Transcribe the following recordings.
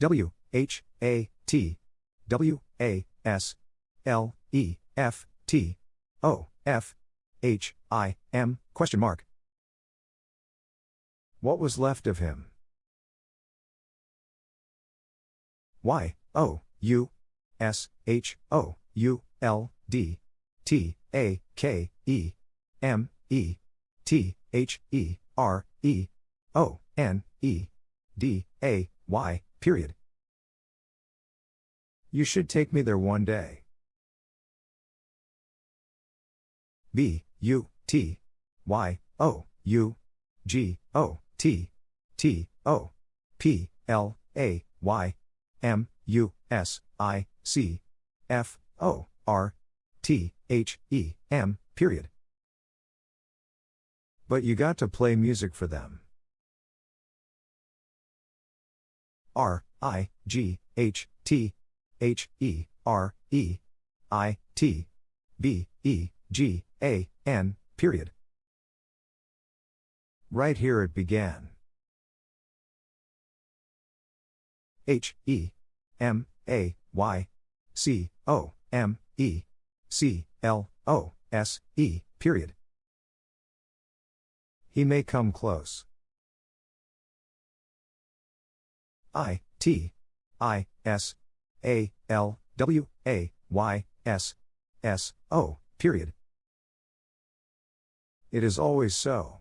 W H A T W A S L E F T O F H I M question mark. What was left of him? Y O U S H O U L D T A K E M E T H E R E O N E D A Y period. You should take me there one day. B U T Y O U G O T T O P L A Y M U S I C F O R T H E M period. But you got to play music for them. R I G H T H E R E I T B E G A N period. Right here it began. H E M A Y C O M E C L O S E period. He may come close. I T I S A L W A Y S S O period. It is always so.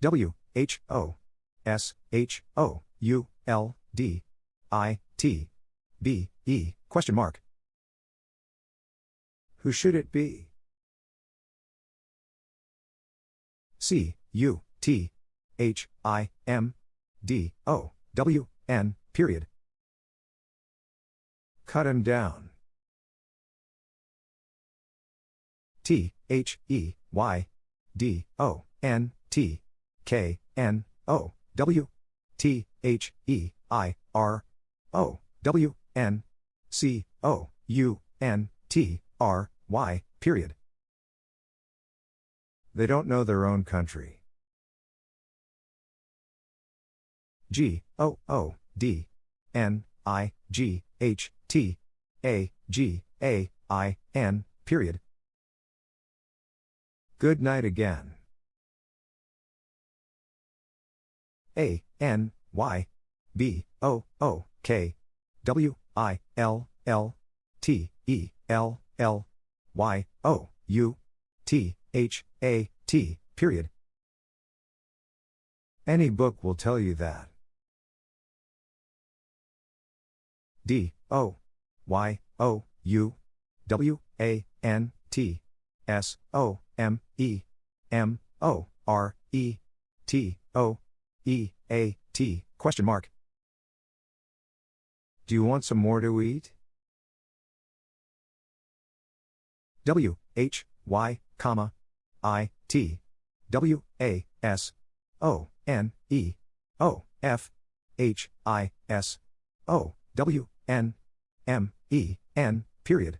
W H O S H O U L D I T B E question mark. Who should it be? C U T H I M D O W N period. Cut him down. T H E Y D O N T K N O W T H E I R O W N C O U N T R Y period. They don't know their own country. G O O D N I G H T A G A I N period. Good night again. A N Y B O O K W I L L T E L L Y O U T H A T period. Any book will tell you that. D O Y O U W A N T S O M E M O R E T O E A T question mark. Do you want some more to eat? W H Y comma I T W A S O N E O F H I S O W N M E N period.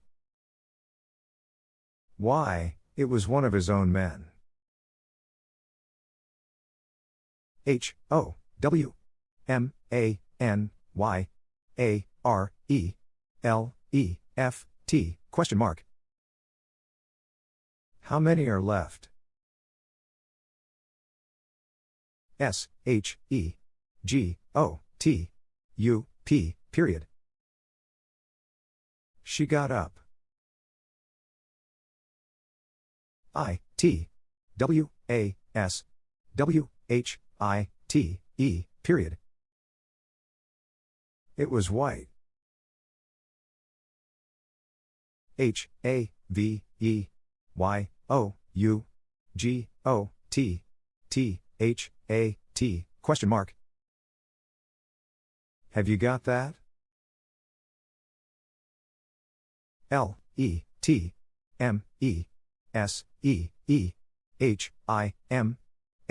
Why, it was one of his own men. H O W M A N Y A R E L E F T question mark. How many are left? S H E G O T U P period. She got up. I T W A S W H I T E period. It was white. H A V E Y O U G O T T H A T question mark. Have you got that? L E T M E S E E H I M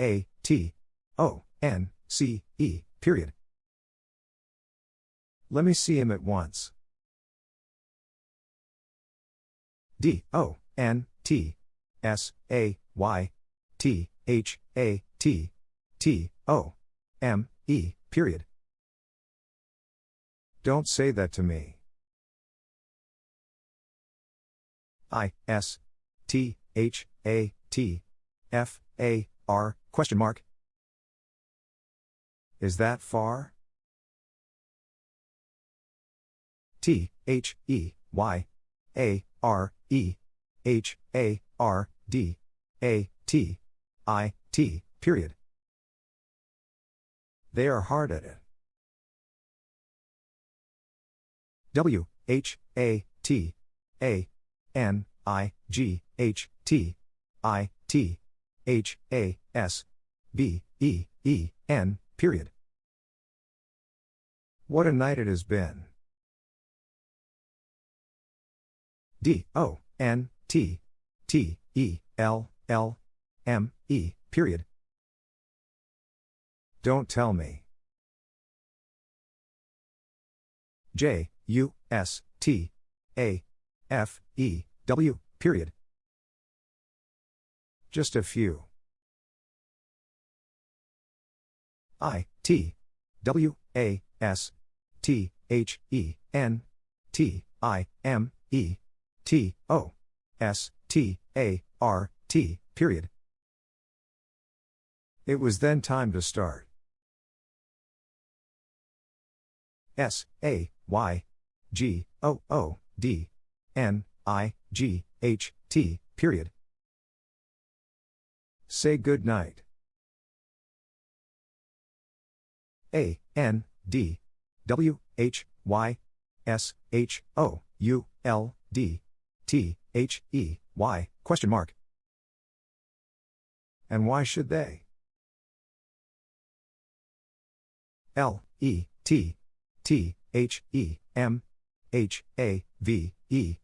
A T O N C E period. Let me see him at once. D O N T S A Y T H A T T O M E, period. Don't say that to me. I, S, T, H, A, T, F, A, R, question mark. Is that far? T, H, E, Y, A, R, E, H, A, R, D, A, T, I, T, period. They are hard at it. W, H, A, T, A, N, I, G, H, T, I, T, H, A, S, B, E, E, N, period. What a night it has been. D, O, N, T, T, E, L, L, M, E, period. Don't tell me. J, U, S, T, A, F, E, W, period. Just a few. I, T, W, A, S, T, H, E, N, T, I, M, E, T, O, S, T, A, R, T, period. It was then time to start. S, A, Y, G, O, O, D, N, I, G, H, T, period. Say good night. A, N, D, W, H, Y, S, H, O, U, L, D, T, H, E, Y, question mark. And why should they? L, E, T, T, H, E, M, H, A, V, E,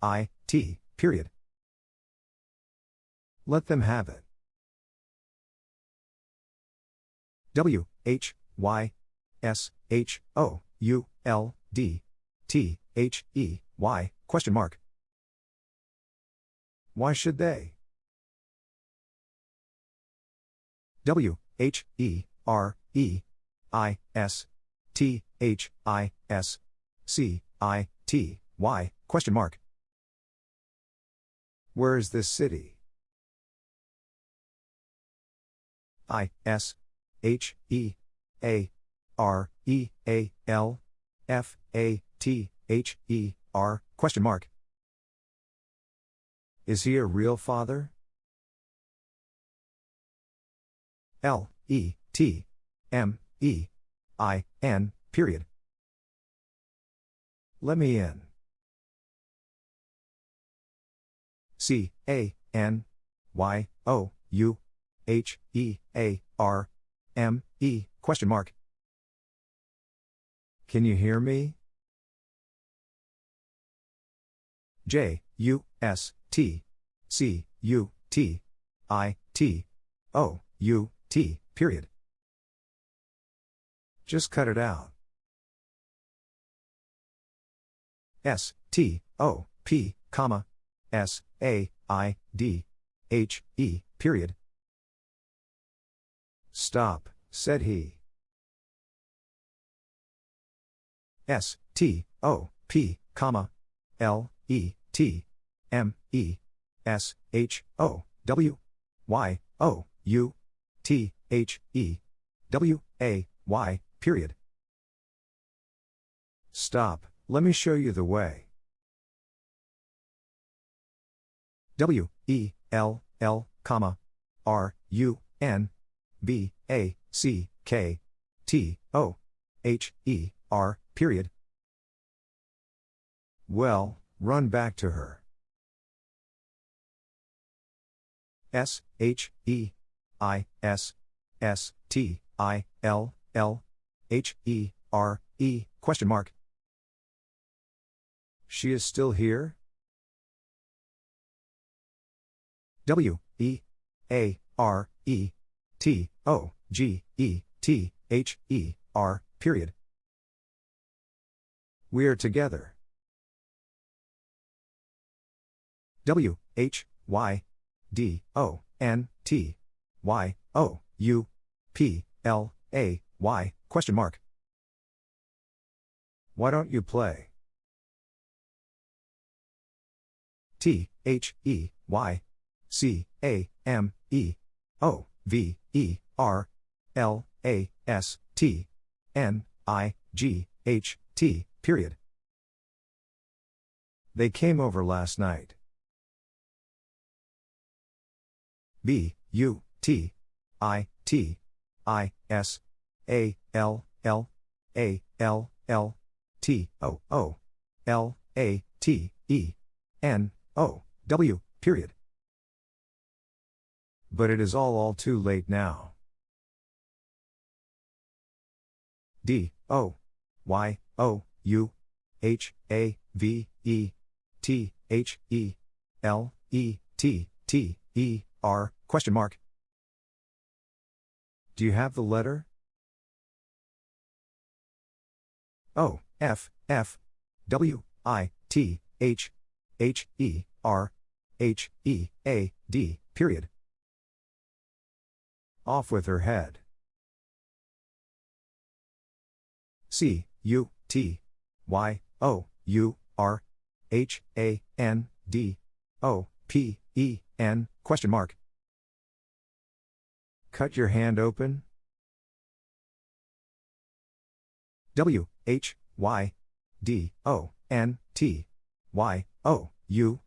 I, T, period. Let them have it. W, H, Y, S, H, O, U, L, D, T, H, E, Y, question mark. Why should they? W, H, E, R, E, I, S, T, H, I, S, C, I, T, Y, question mark. Where is this city? I, S, H, E, A, R, E, A, L, F, A, T, H, E, R, question mark. Is he a real father? L, E, T, M, E, I, N, period. Let me in. C, A, N, Y, O, U, H, E, A, R, M, E, question mark. Can you hear me? J, U, S, T, C, U, T, I, T, O, U, T, period. Just cut it out. S, T, O, P, comma, S, A, I, D, H, E, period. Stop, said he. S, T, O, P, comma, L, E, T, M, E, S, H, O, W, Y, O, U, T, H, E, W, A, Y, period. Stop, let me show you the way. W, E, L, L, comma, R, U, N, B, A, C, K, T, O, H, E, R, period. Well, run back to her. S, H, E, I, S, S, T, I, L, L, H, E, R, E, question mark. She is still here? W, E, A, R, E, T, O, G, E, T, H, E, R, period. We're together. W, H, Y, D, O, N, T, Y, O, U, P, L, A, Y, Question mark. Why don't you play? T H E Y C A M E O V E R L A S T N I G H T period. They came over last night. B U T I T I S A L L A L L T O O L A T E N O W period. But it is all all too late now. D O Y O U H A V E T H E L E T T E R question mark. Do you have the letter? O F F W I T H H E R H E A D period. Off with her head. C U T Y O U R H A N D O P E N question mark. Cut your hand open. W H Y D O N T Y O U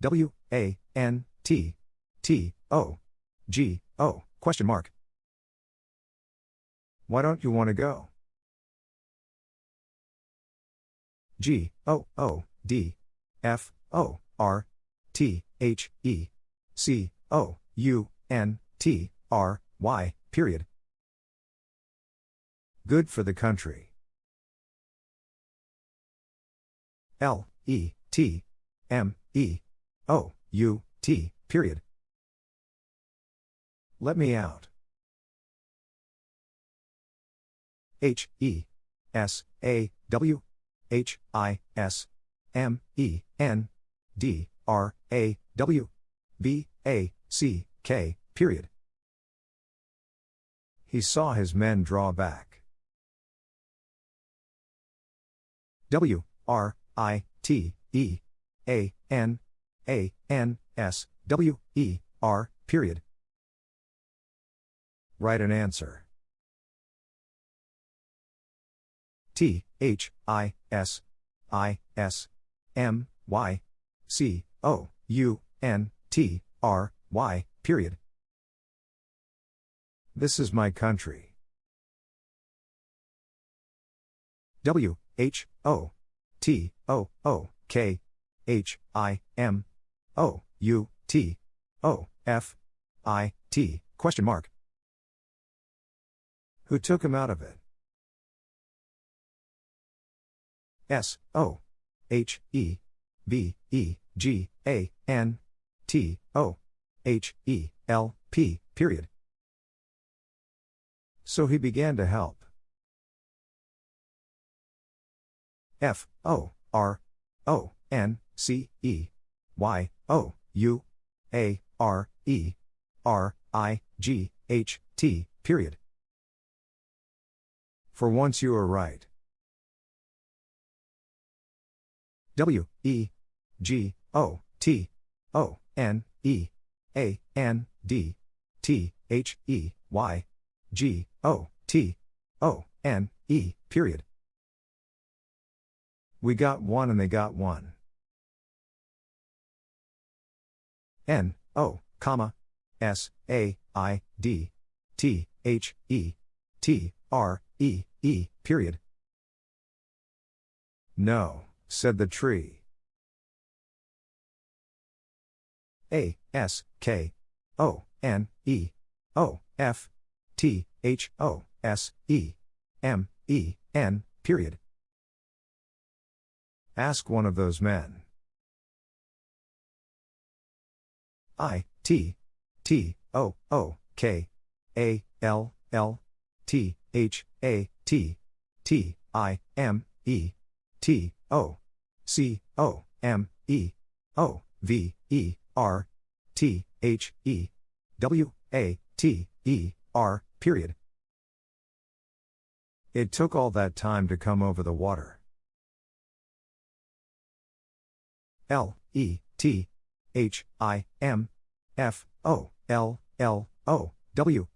W A N T T O G O question mark. Why don't you want to go? G O O D F O R T H E C O U N T R Y period. Good for the country. L E T M E O U T period. Let me out. H E S A W H I S M E N D R A W B A C K period. He saw his men draw back. W R I T E A N A N S W E R period. Write an answer. T H I S I S M Y C O U N T R Y period. This is my country. W H O T O O K H I M O U T O F I T question mark. Who took him out of it? S O H E B E G A N T O H E L P period. So he began to help. F O R O N C E Y O U A R E R I G H T period. For once you are right. W E G O T O N E A N D T H E Y G O T O N E period. We got one and they got one. N O comma S A I D T H E T R E E period. No said the tree. A S K O N E O F T H O S E M E N period. Ask one of those men. I T T O O K A L L T H A T T I M E T O C O M E O V E R T H E W A T E R period. It took all that time to come over the water. L E T H I M F O L L O W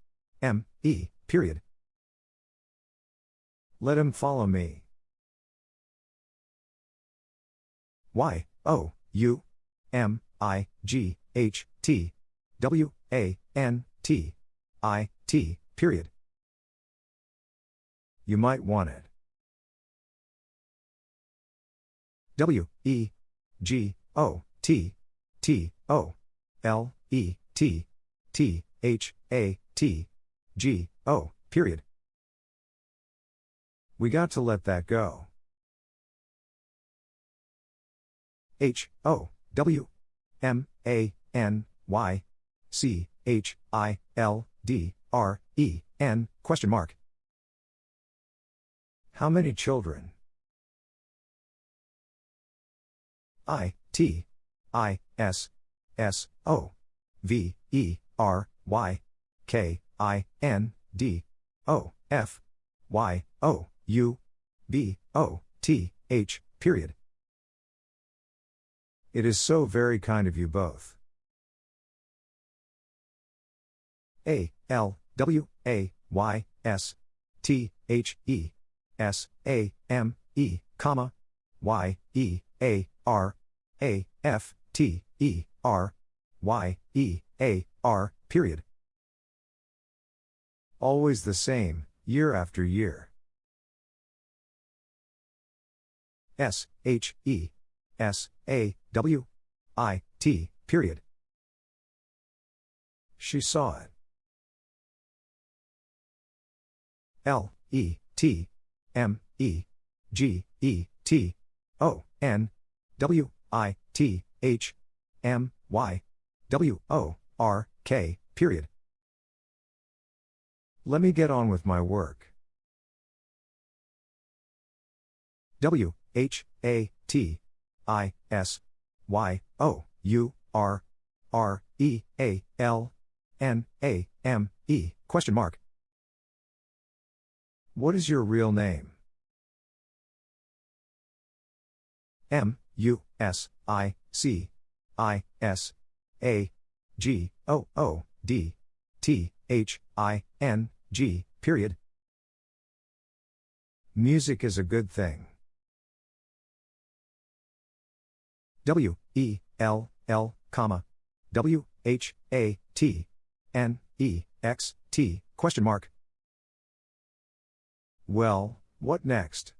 M E period. Let him follow me. Y O U M I G H T W A N T I T period. You might want it. W E G O T T O L E T T H A T G O period. We got to let that go. H O W M A N Y C H I L D R E N question mark. How many children? I T I S S O V E R Y K I N D O F Y O U B O T H period. It is so very kind of you both. A L W A Y S T H E S A M E comma Y E A R A F T E R Y E A R period. Always the same, year after year. S H E S A W I T period. She saw it. L E T M E G E T O N W I T H M Y W O R K period. Let me get on with my work. W H A T I S Y O U R R E A L N A M E question mark. What is your real name? M U S I C I S A G O O D T H I N G period. Music is a good thing. W E L L comma W H A T N E X T question mark. Well, what next?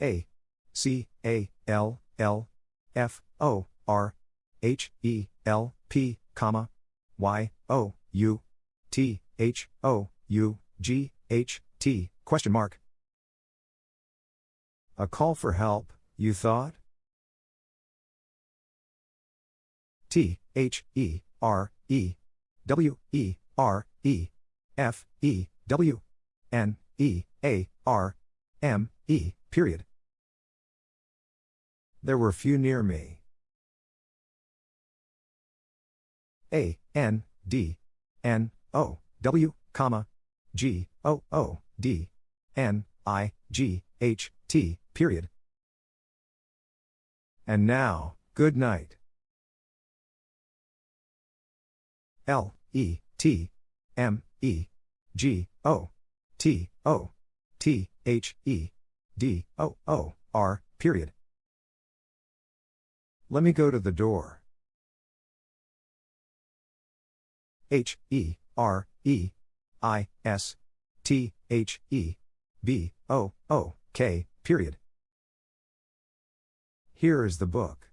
A C A L L F O R H E L P comma Y O U T H O U G H T question mark. A call for help, you thought? T H E R E W E R E F E W N E A R M E period. There were few near me. A N D N O W comma G O O D N I G H T period. And now, good night. L E T M E G O T O T H E D O O R period. Let me go to the door. H E R E I S T H E B O O K period. Here is the book.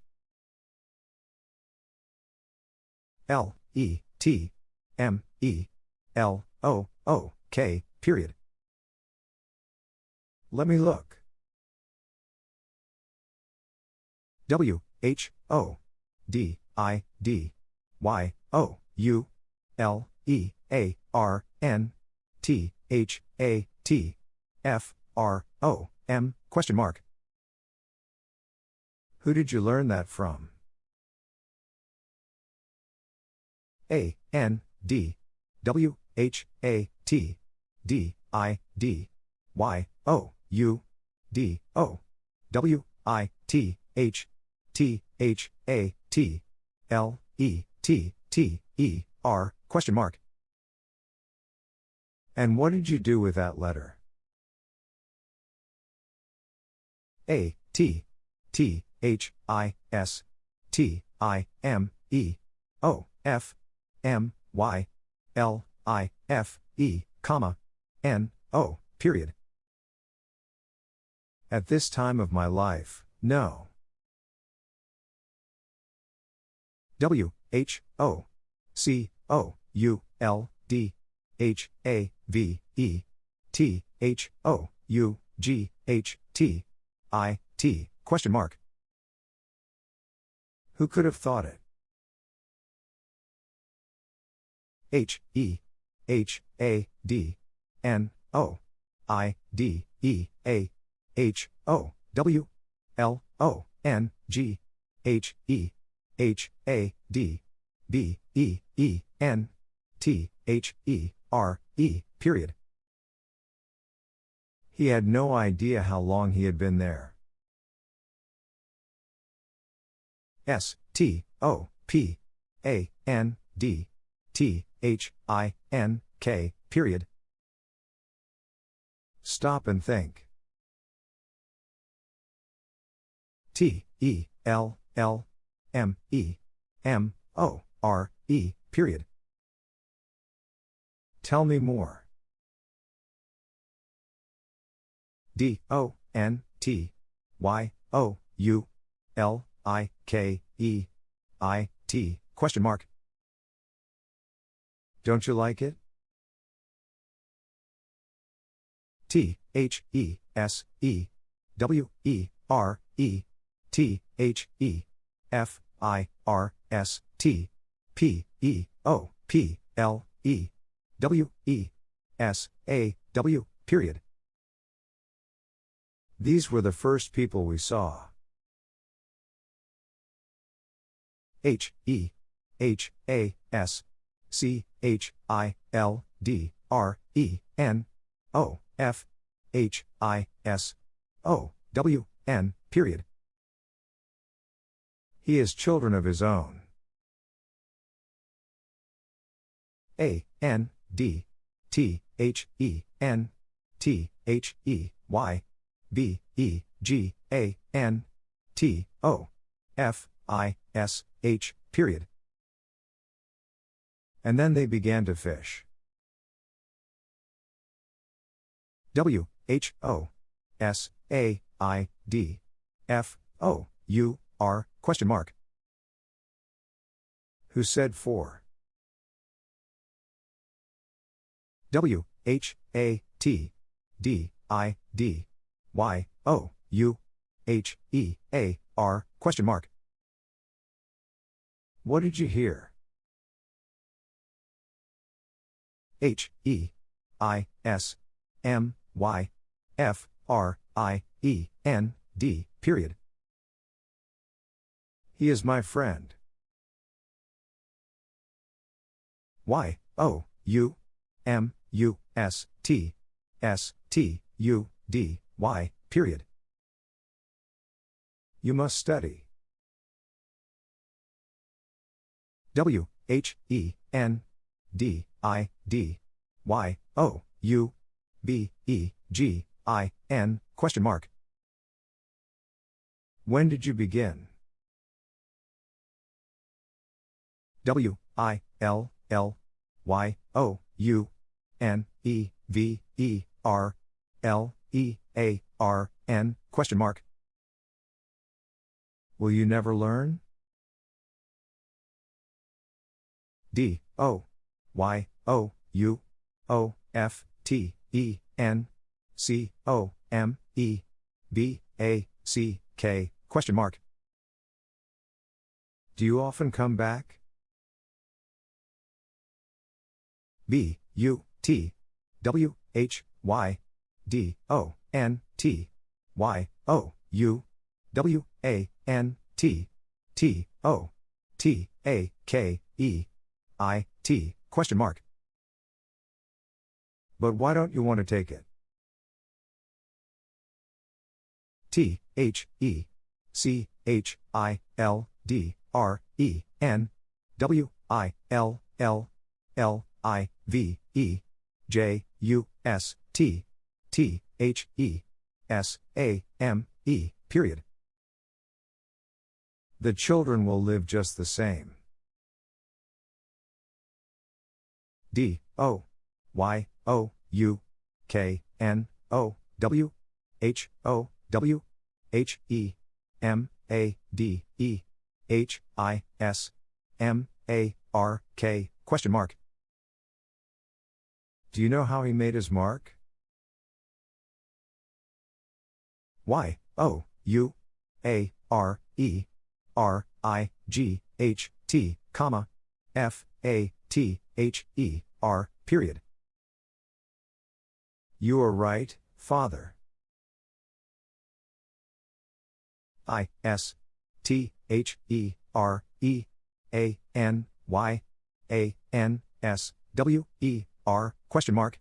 L E T M E L O O K period. Let me look. W H O D I D Y O U L E A R N T H A T F R O M question mark. Who did you learn that from? A N D W H A T D, I, D, Y, O, U, D, O, W, I, T, H, T, H, A, T, L, E, T, T, E, R, question mark. And what did you do with that letter? A, T, T, H, I, S, T, I, M, E, O, F, M, Y, L, I, F, E, comma, N, O, period. At this time of my life, no. W, H, O, C, O, U, L, D, H, A, V, E, T, H, O, U, G, H, T, I, T, question mark. Who could have thought it? H, E, H, A, D, N, O, I, D, E, A, H, O, W, L, O, N, G, H, E, H, A, D, B, E, E, N, T, H, E, R, E, period. He had no idea how long he had been there. S, T, O, P, A, N, D, T, H, I, N, K, period. Stop and think. T, E, L, L, M, E, M, O, R, E, period. Tell me more. D, O, N, T, Y, O, U, L, I, K, E, I, T, question mark. Don't you like it? T, H, E, S, E, W, E, R, E, T, H, E, F, I, R, S, T, P, E, O, P, L, E, W, E, S, A, W, period. These were the first people we saw. H, E, H, A, S, C, H, I, L, D, R, E, N, O, F, H, I, S, O, W, N, period. He has children of his own. A, N, D, T, H, E, N, T, H, E, Y, B, E, G, A, N, T, O, F, I, S, H, period. And then they began to fish. W, H, O, S, A, I, D, F, O, U, R, question mark. Who said four? W, H, A, T, D, I, D, Y, O, U, H, E, A, R, question mark. What did you hear? H, E, I, S, M, Y, F, R, I, E, N, D, period. He is my friend. Y, O, U, M, U, S, T, S, T, U, D, Y, period. You must study. W, H, E, N, D, I, D, Y, O, U, B, E, G, I, N, question mark. When did you begin? W, I, L, L, Y, O, U, N, E, V, E, R, L, E, A, R, N, question mark. Will you never learn? D, O, Y, O, U, O, F, T, E, N, C, O, M, E, B, A, C, K, question mark. Do you often come back? B, U, T, W, H, Y, D, O, N, T, Y, O, U, W, A, N, T, T, O, T, A, K, E, I, T, question mark. But why don't you want to take it? T H E C H I L D R E N W I L L L I V E J U S T T H E S A M E period. The children will live just the same. D O Y O U K N O W H O W H E M A D E H I S M A R K question mark. Do you know how he made his mark? Y O U A R E R I G H T comma F A T H E R period. You are right, father. I S T H E R E A N Y A N S W E R question mark.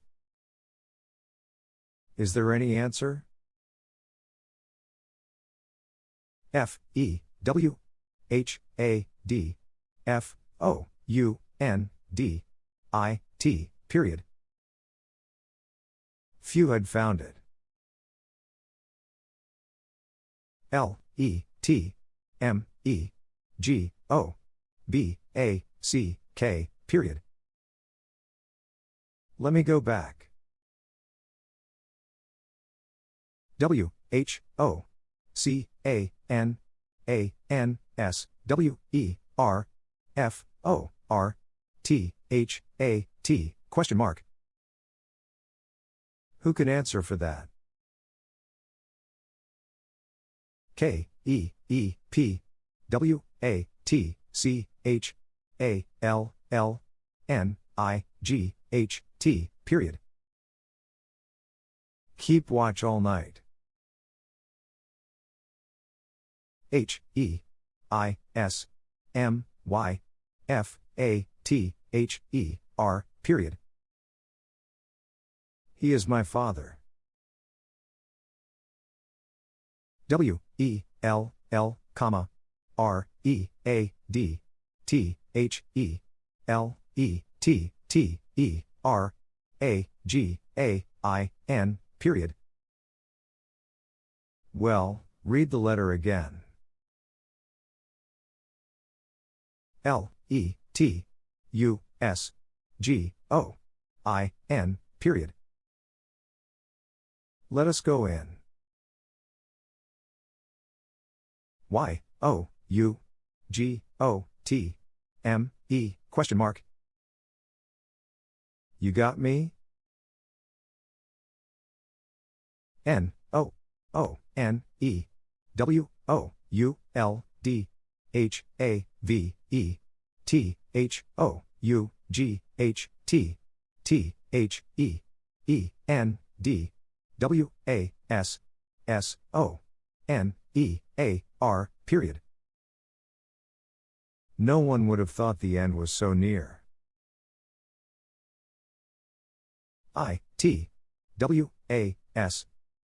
Is there any answer? F E W H A D F O U N D I T period. Few had found it. L E T M E G O B A C K period. Let me go back. W H O C A N A N S W E R F O R T H A T question mark. Who can answer for that? K E E P W A T C H A L L N I G H T period. Keep watch all night. H E I S M Y F A T H E R period. He is my father. W E L L comma R E A D T H E L E T T E R A G A I N period. Well, read the letter again. L E T U S G O I N period. Let us go in. Y O U G O T M E question mark. You got me? N O O N E W O U L D H A V E T H O U G H T T H E E N D W A S S O N E A R period. No one would have thought the end was so near. I T W A S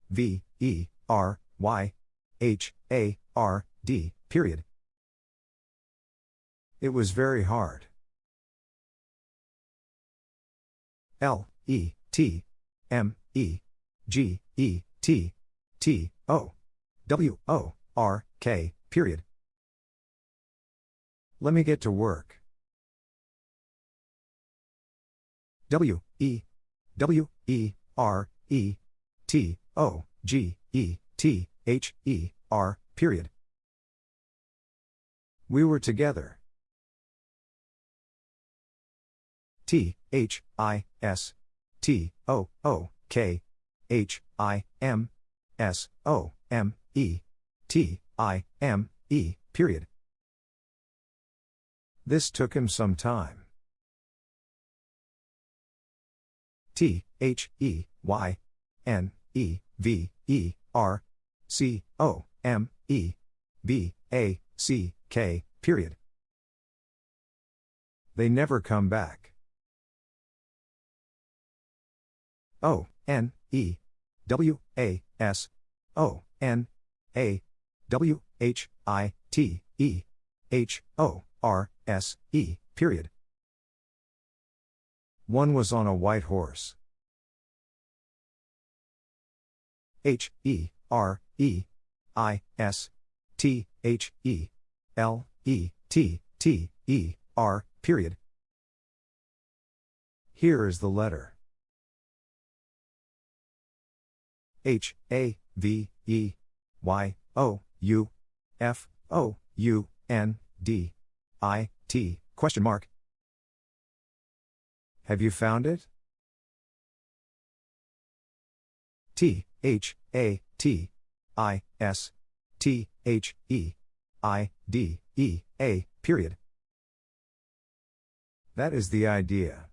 V E R Y H A R D period. It was very hard. L E T M E G E T T O W O R K period. Let me get to work. W E W E R E T O G E T H E R period. We were together. T H I S T O O K H I M S O M E T I M E period. This took him some time. T H E Y N E V E R C O M E B A C K period. They never come back. O N E W A S O N A W H I T E H O R S E, period. One was on a white horse. H E R E I S T H E L E T T E R, period. Here is the letter H A V E Y O U F O U N D I T question mark. Have you found it? T H A T I S T H E I D E A period. That is the idea.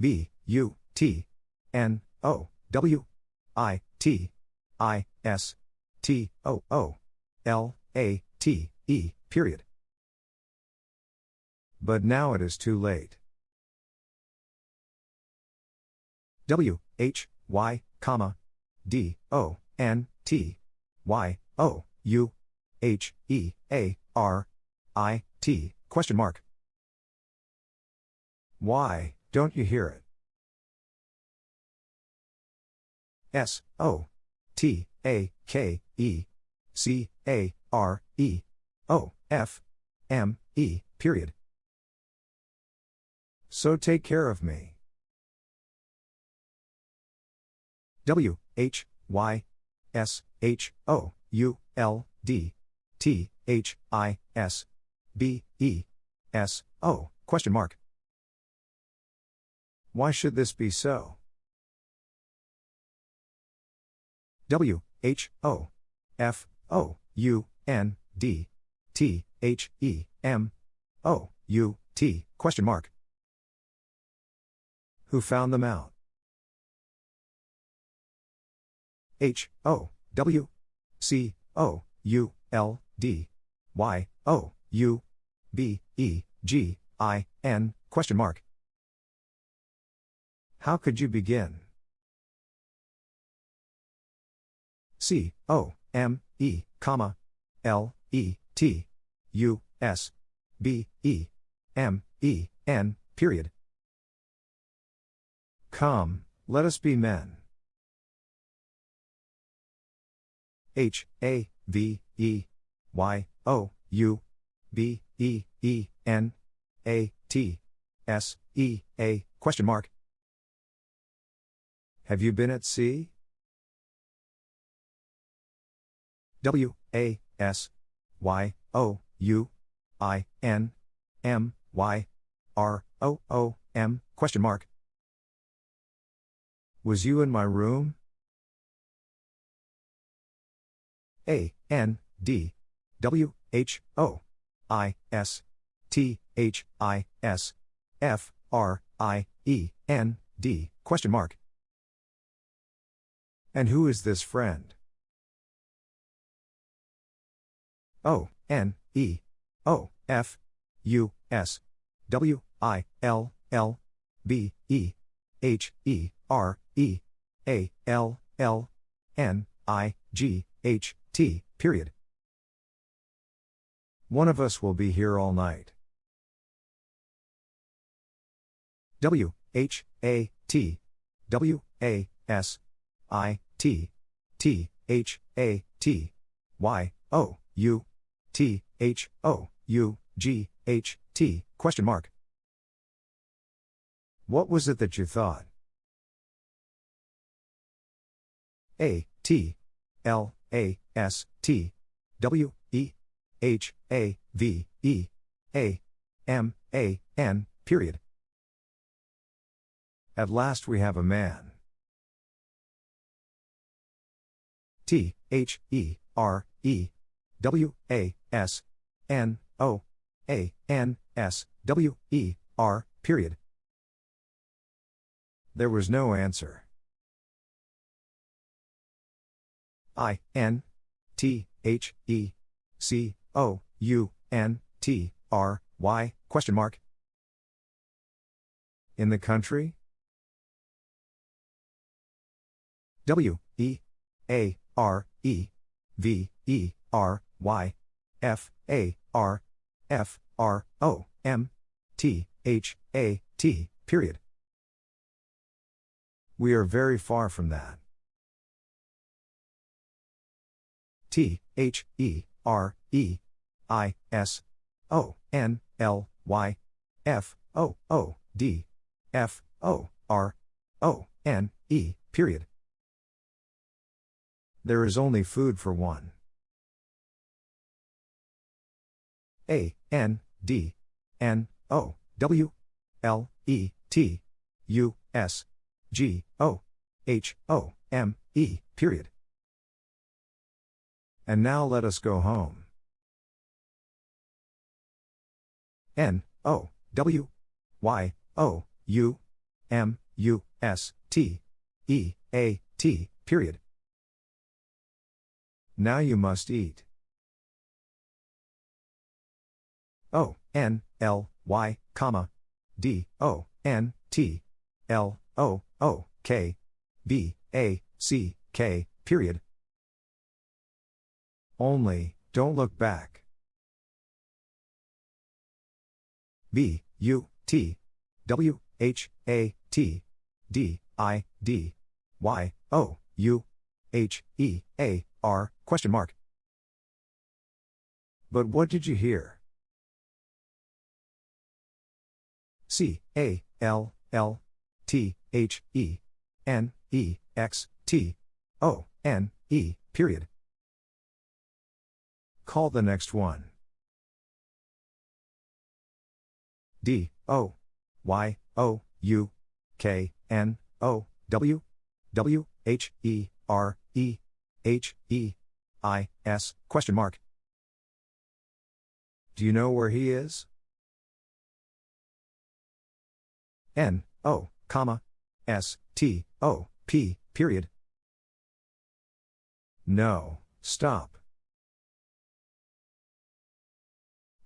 B U T N O W I T I S T O O L A T E period. But now it is too late. W H Y comma D O N T Y O U H E A R I T question mark. Why don't you hear it? S O T A K E C A R E O F M E period. So take care of me. W H Y S H O U L D T H I S B E S O question mark. Why should this be so? W H O F O U N D T H E M O U T question mark. Who found them out? H O W C O U L D Y O U B E G I N question mark. How could you begin? C O M E comma L E T U S B E M E N period. Come, let us be men. H A V E Y O U B E E N A T S E A question mark. Have you been at sea? W A S Y O U I N M Y R O O M question mark. Was you in my room? A N D W H O I S T H I S F R I E N D question mark. And who is this friend? O N E. O F. U S. W I L L B E. H E R E. A L L N I G H T, period. One of us will be here all night. W H A T. W A S I T. T H A T. Y O U T H O U G H T question mark. What was it that you thought? A T L A S T W E H A V E A M A N period. At last we have a man. T H E R E W A S N O A N S W E R period. There was no answer. I N T H E C O U N T R Y question mark In the country? W E A R E V E R Y F A R F R O M T H A T period. We are very far from that. T H E R E I S O N L Y F O O D F O R O N E period. There is only food for one. A N D N O W L E T U S G O H O M E period. And now let us go home. N O W Y O U M U S T E A T period. Now you must eat. O N L Y comma D O N T L O O K B A C K period. Only, don't look back. B U T W H A T D I D Y O U H E A R question mark. But what did you hear? C A L L T H E N E X T O N E period. Call the next one. D O Y O U K N O W W H E R E H E I S question mark. Do you know where he is? N O comma S T O P period. No, stop.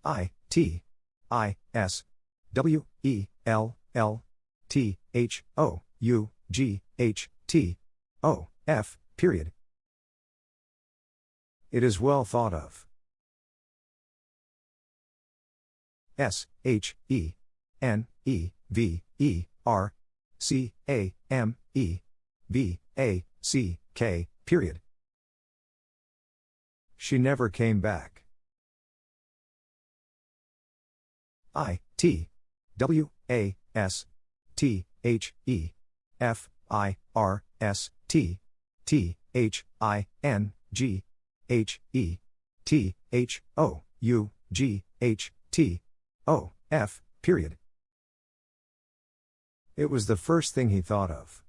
I T I S W E L L T H O U G H T O F period. It is well thought of. S H E N E V E R C A M E B A C K period. She never came back. I T W A S T H E F I R S T T H I N G H E T H O U G H T O F period. It was the first thing he thought of.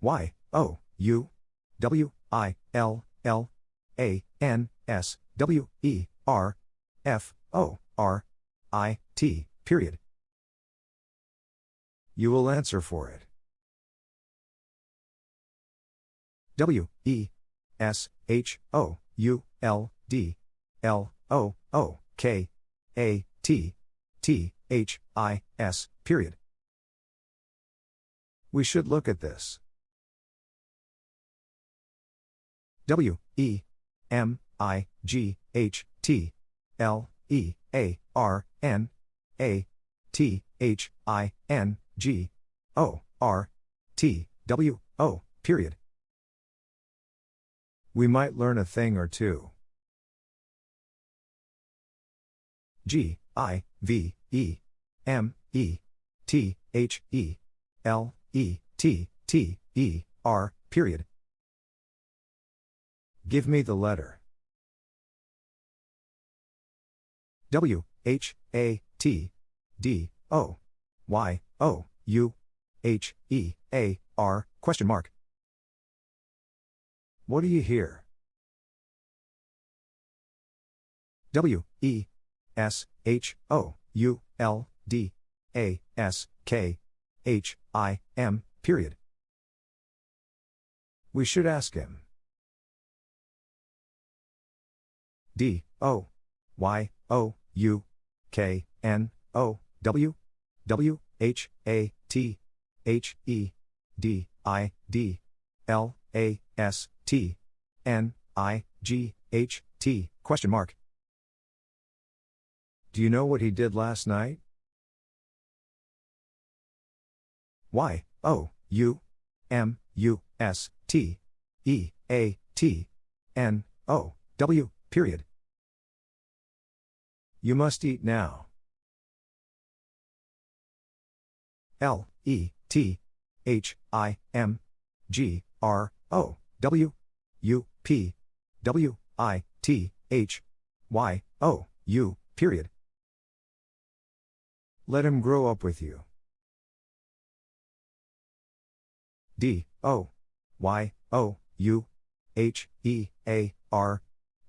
Y O U W I L L A N S W E R F O R I T period. You will answer for it. W E S H O U L D L O O K A T T H I S period. We should look at this. W E M I G H T L E A R N A T H I N G O R T W O period. We might learn a thing or two. G I V E. M. E. T. H. E. L. E. T. T. E. R. Period. Give me the letter. W. H. A. T. D. O. Y. O. U. H. E. A. R. Question mark. What do you hear? W. E. S. H. O U L D A S K H I M period. We should ask him. D O Y O U K N O W W H A T H E D I D L A S T N I G H T question mark. Do you know what he did last night? Y O U M U S T E A T N O W period. You must eat now. L E T H I M G R O W U P W I T H Y O U period. Let him grow up with you. D O Y O U H E A R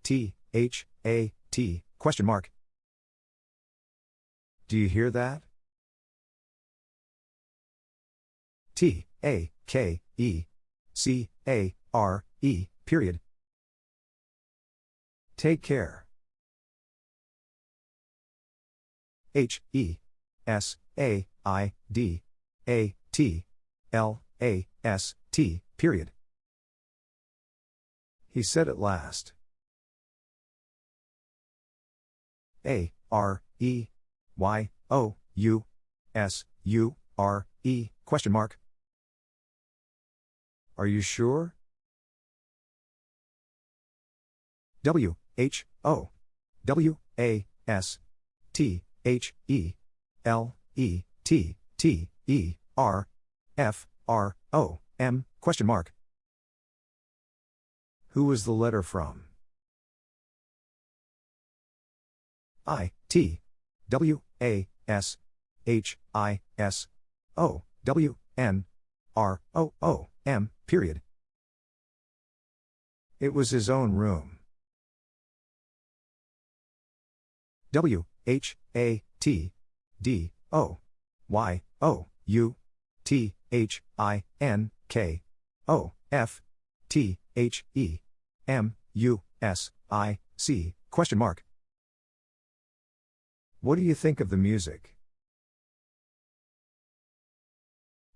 T H A T question mark. Do you hear that? T A K E C A R E period. Take care. H E S A I D A T L A S T period. He said at last. A R E Y O U S U R E question mark. Are you sure? W H O W A S T H E L E T T E R F R O M question mark. Who was the letter from? I T W A S H I S O W N R O O M period. It was his own room. W H A T D O Y O U T H I N K O F T H E M U S I C question mark. What do you think of the music?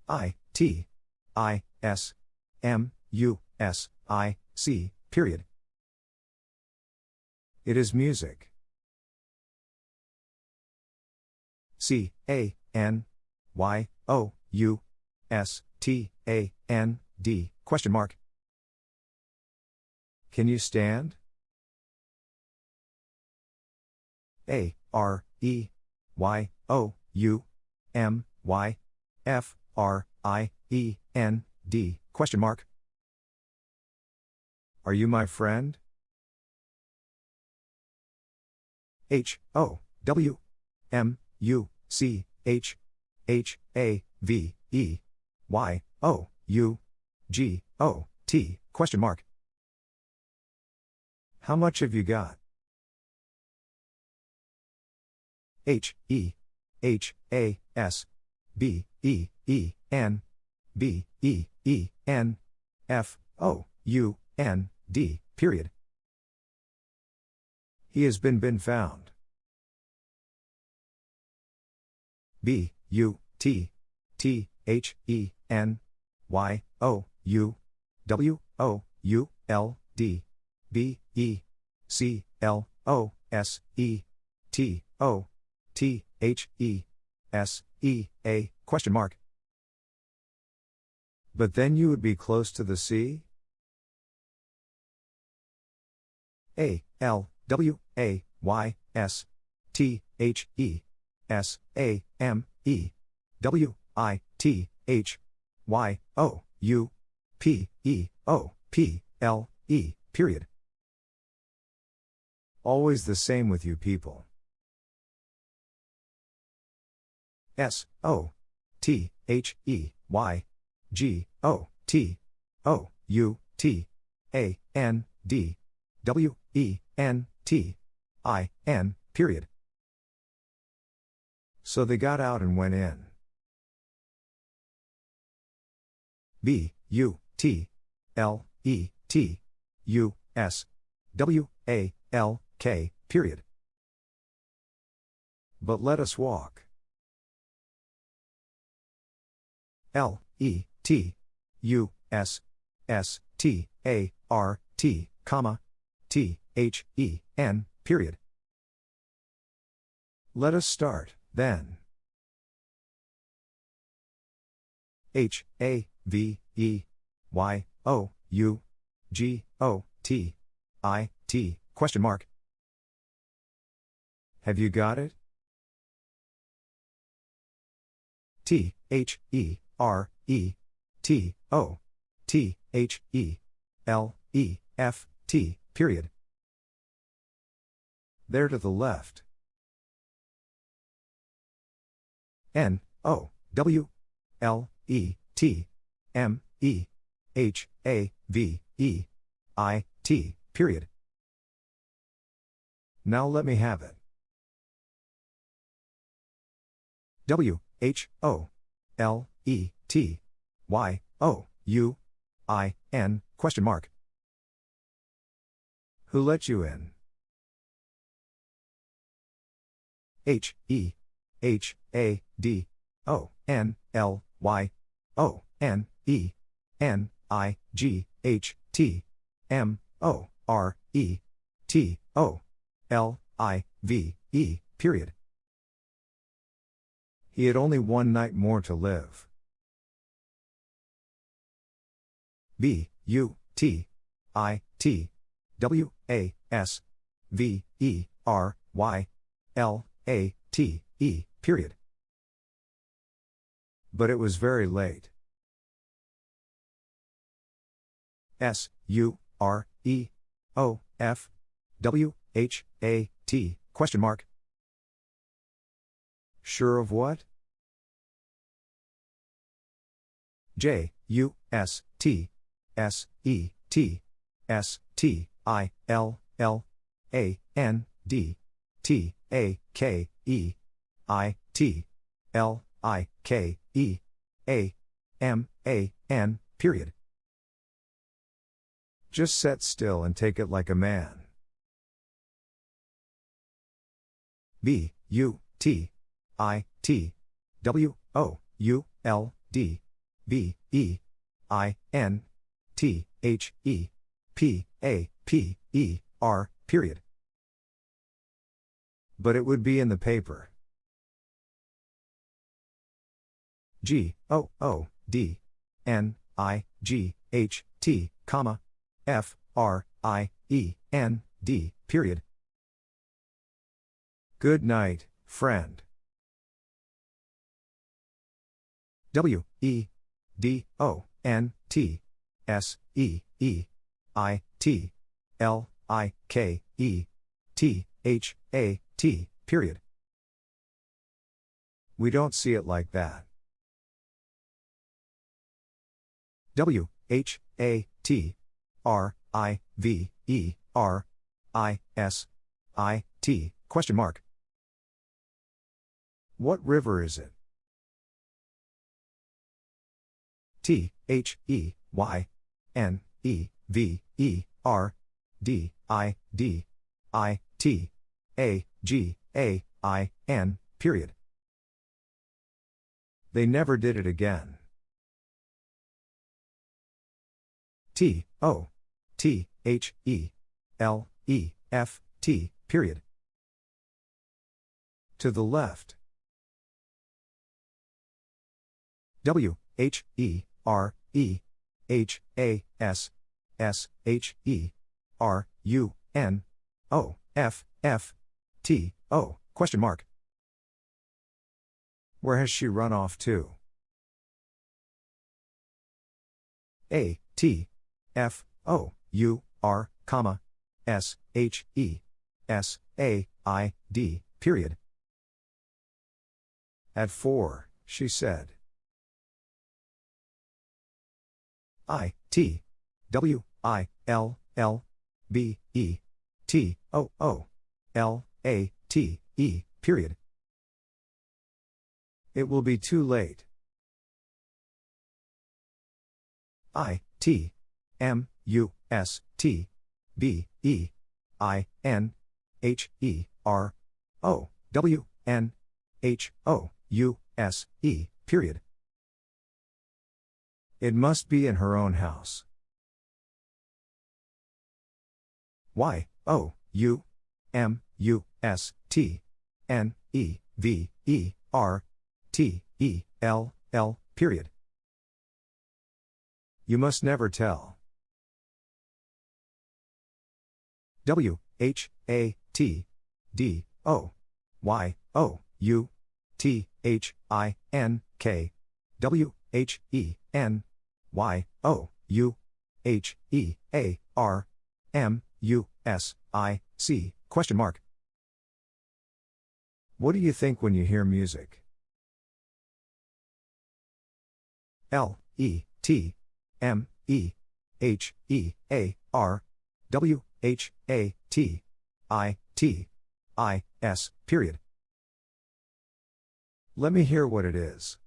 I T I S M U S I C period. It is music. C A N Y O U S T A N D question mark. Can you stand? A R E Y O U M Y F R I E N D question mark. Are you my friend? H O W M U C H H A V E Y O U G O T question mark. How much have you got? H E H A S B E E N B E E N F O U N D period. He has been been found. B U T T H E N Y O U W O U L D B E C L O S E T O T H E S E A question mark. But then you would be close to the sea? A L W A Y S T H E S A M E W I T H Y O U P E O P L E period. Always the same with you people. S O T H E Y G O T O U T A N D W E N T I N period. So they got out and went in. B U T L E T U S W A L K period. But let us walk. L, E, T, U, S, S, T, A, R, T, comma, T, H, E, N, period. Let us start, then. H, A, V, E, Y, O, U, G, O, T, I, T, question mark. Have you got it? T, H, E, R, E, T, O, T, H, E, L, E, F, T, period. There to the left. N, O, W, L, E, T, M, E, H, A, V, E, I, T, period. Now let me have it. W, H, O, L, E, T, Y, O, U, I, N, question mark. Who let you in? H, E, H, A, D, O, N, L, Y, O, N, E, N, I, G, H, T, M, O, R, E, T, O, L, I, V, E, period. He had only one night more to live. B, U, T, I, T, W, A, S, V, E, R, Y, L, A, T, E, period. But it was very late. S, U, R, E, O, F, W, H, A, T, question mark. Sure of what? J, U, S, T, S, E, T, S, T, I, L, L, A, N, D, T, A, K, E, I, T, L, I, K, E, A, M, A, N, period. Just set still and take it like a man. B, U, T, I, T, W, O, U, L, D, B, E, I, N, T, H, E, P, A, P, E, R, period. But it would be in the paper. G, O, O, D, N, I, G, H, T, comma, F, R, I, E, N, D, period. Good night, friend. W, E, D, O, N, T, S, E, E, I, T, L, I, K, E, T, H, A, T, period. We don't see it like that. W, H, A, T, R, I, V, E, R, I, S, I, T, question mark. What river is it? T, H, E, Y, N, E, V, E, R, D, I, D, I, T, A, G, A, I, N, period. They never did it again. T, O, T, H, E, L, E, F, T, period. To the left. W, H, E, R, E, H, A, S, S, H, E, R, U, N, O, F, F, T, O, question mark. Where has she run off to? A, T, F, O, U, R, comma, S, H, E, S, A, I, D, period. At four, she said. I, T, W, I, L, L, B, E, T, O, O, L, A, T, E, period. It will be too late. I, T, M, U, S, T, B, E, I, N, H, E, R, O, W, N, H, O, U, S, E, period. It must be in her own house. Y, O, U, M, U, S, T, N, E, V, E, R, T, E, L, L, period. You must never tell. W, H, A, T, D, O, Y, O, U, T, H, I, N, K, W, H, E, N, Y, O, U, H, E, A, R, M, U, S, I, C, question mark. What do you think when you hear music? L, E, T, M, E, H, E, A, R, W, H, A, T, I, T, I, S, period. Let me hear what it is.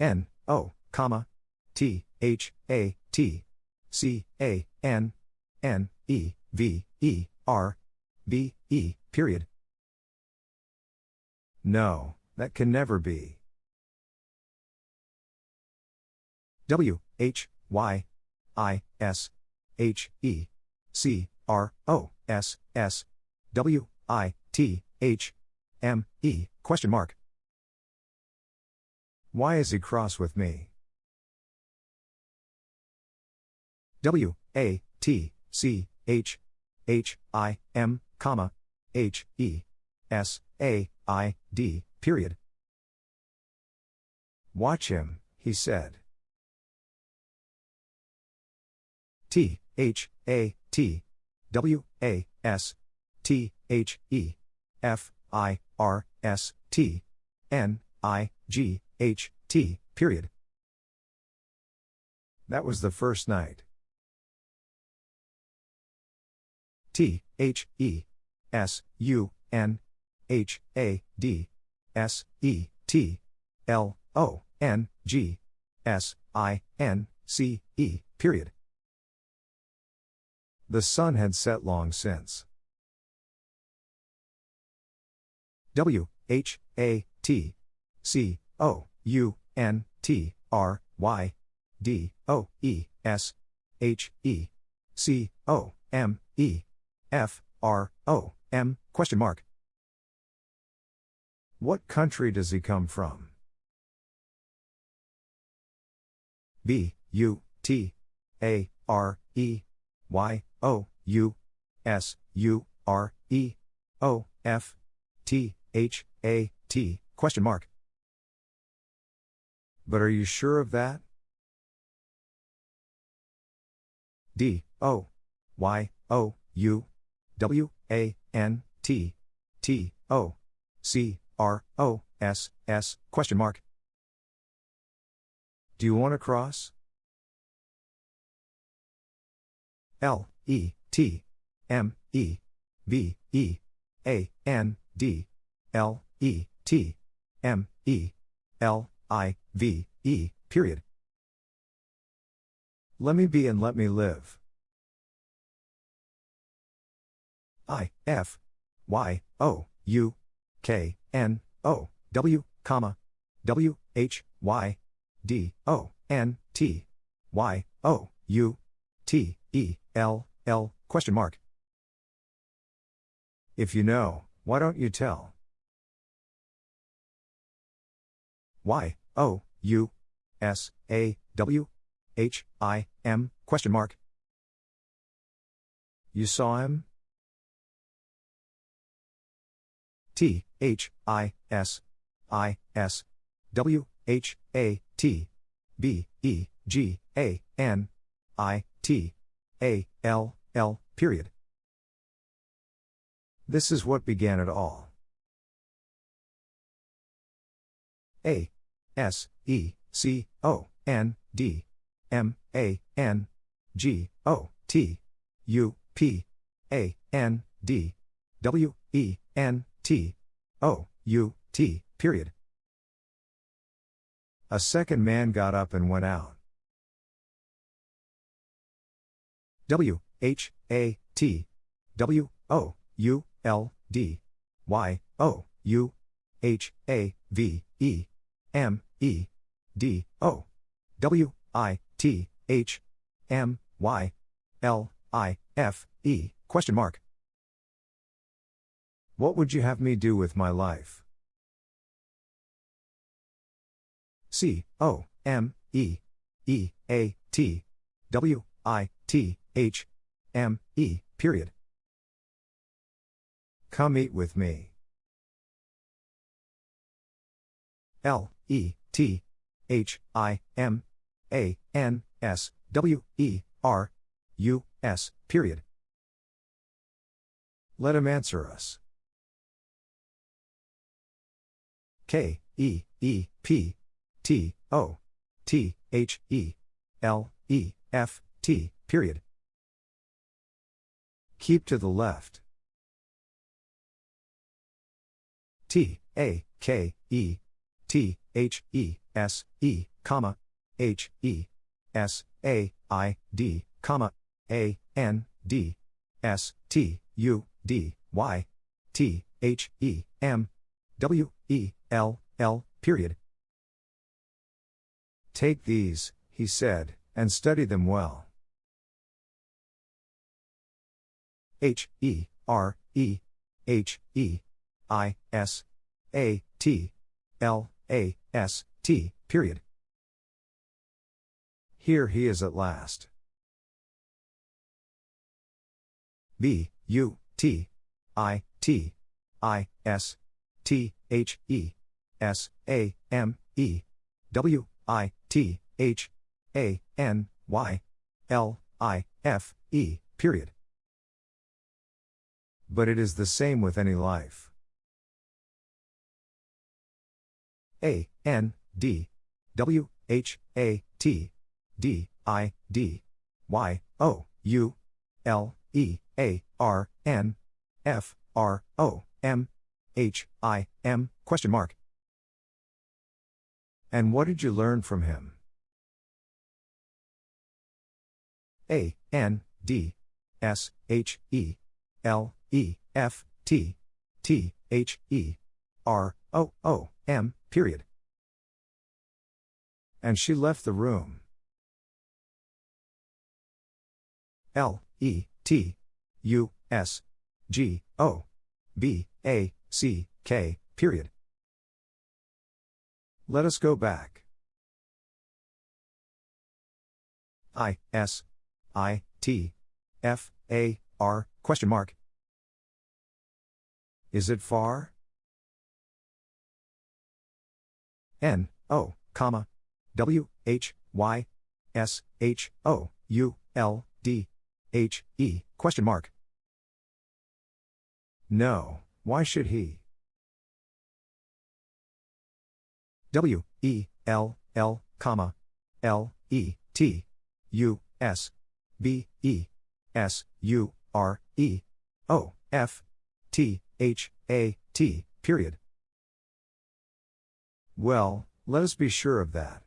N, O, comma, T, H, A, T, C, A, N, N, E, V, E, R, B, E, period. No, that can never be. W, H, Y, I, S, H, E, C, R, O, S, S, W, I, T, H, M, E, question mark. Why is he cross with me? W, A, T, C, H, H, I, M, comma, H, E, S, A, I, D, period. Watch him, he said. T, H, A, T, W, A, S, T, H, E, F, I, R, S, T, N, I, G, H, T, period. That was the first night. T, H, E, S, U, N, H, A, D, S, E, T, L, O, N, G, S, I, N, C, E, period. The sun had set long since. W, H, A, T, C, O, U, N, T, R, Y, D, O, E, S, H, E, C, O, M, E, F, R, O, M, question mark. What country does he come from? B, U, T, A, R, E, Y, O, U, S, U, R, E, O, F, T, H, A, T, question mark. But are you sure of that? D, O, Y, O, U, W, A, N, T, T, O, C, R, O, S, S, question mark. Do you want to cross? L, E, T, M, E, V, E, A, N, D, L, E, T, M, E, L, I, V, E, period. Let me be and let me live. I, F, Y, O, U, K, N, O, W, comma, W, H, Y, D, O, N, T, Y, O, U, T, E, L, L, question mark. If you know, why don't you tell? Y, O, U, S, A, W, H, I, M, question mark. You saw him? T, H, I, S, I, S, W, H, A, T, B, E, G, A, N, I, T, A, L, L, period. This is what began it all. A, S, E, C, O, N, D, M, A, N, G, O, T, U, P, A, N, D, W, E, N, T, O, U, T, period. A second man got up and went out. W, H, A, T, W, O, U, L, D, Y, O, U, H, A, V, E, M, E, D O W I T H M Y L I F E question mark. What would you have me do with my life? C O M E E A T W I T H M E period. Come eat with me. L E T H I M A N S W E R U S period. Let him answer us. K E E P T O T H E L E F T period. Keep to the left. T A K E T H E S E comma H E S A I D comma A N D S T U D Y T H E M W E L L period. Take these, he said, and study them well. H E R E H E I S A T L A S T period. Here he is at last. B U T I T I S T H E S A M E W I T H A N Y L I F E period. But it is the same with any life. A N D W H A T D I D Y O U L E A R N F R O M H I M question mark. And what did you learn from him? A N D S H E L E F T T H E R O O M period. And she left the room. L E T U S G O B A C K period. Let us go back. I S I T F A R question mark. Is it far? N O comma W H Y S H O U L D H E question mark. No, why should he? W E L L comma L E T U S B E S U R E O F T H A T period. Well, let us be sure of that.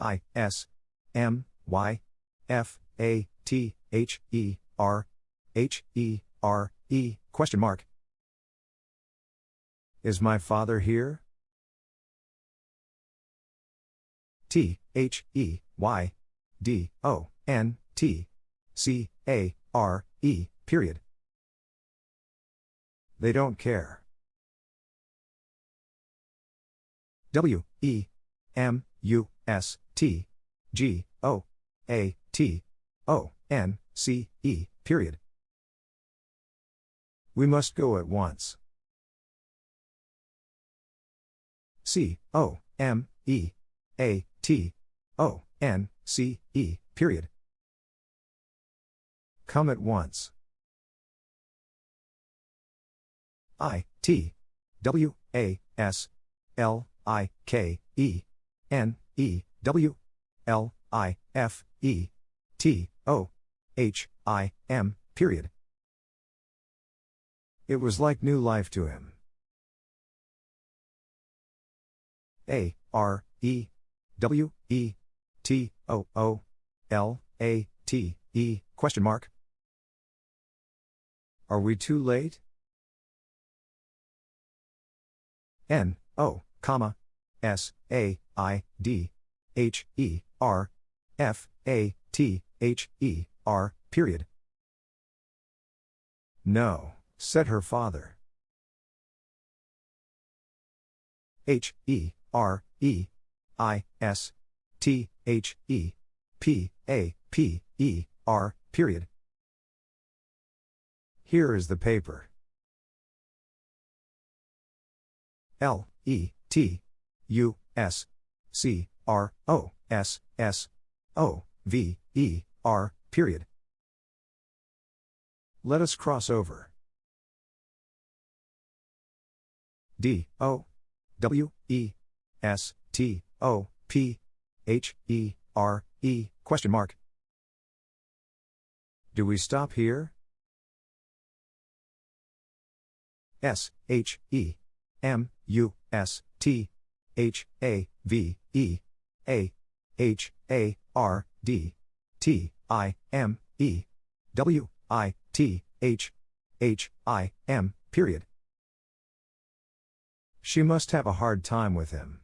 I S M Y F A T H E R H E R E question mark. Is my father here? T H E Y D O N T C A R E period. They don't care. W E M U S T G O A T O N C E period. We must go at once. C O M E A T O N C E period. Come at once. I T W A S L I K E N E W L I F E T O H I M period. It was like new life to him. A R E W E T O O L A T E question mark. Are we too late? N O comma, S, A, I, D, H, E, R, F, A, T, H, E, R, period. No, said her father. H, E, R, E, I, S, T, H, E, P, A, P, E, R, period. Here is the paper. L, E, T, U, S, C, R, O, S, S, O, V, E, R, period. Let us cross over. D, O, W, E, S, T, O, P, H, E, R, E, question mark. Do we stop here? S, H, E, M, U, S, T, H, A, V, E, A, H, A, R, D, T, I, M, E, W, I, T, H, H, I, M, period. She must have a hard time with him.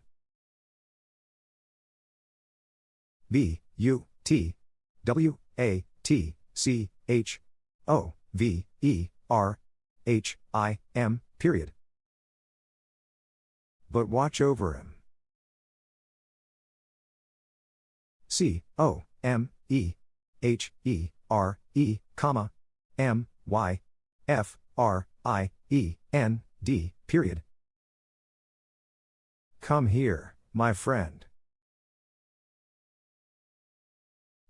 B, U, T, W, A, T, C, H, O, V, E, R, H, I, M, period. But watch over him. C, O, M, E, H, E, R, E, comma, M, Y, F, R, I, E, N, D, period. Come here, my friend.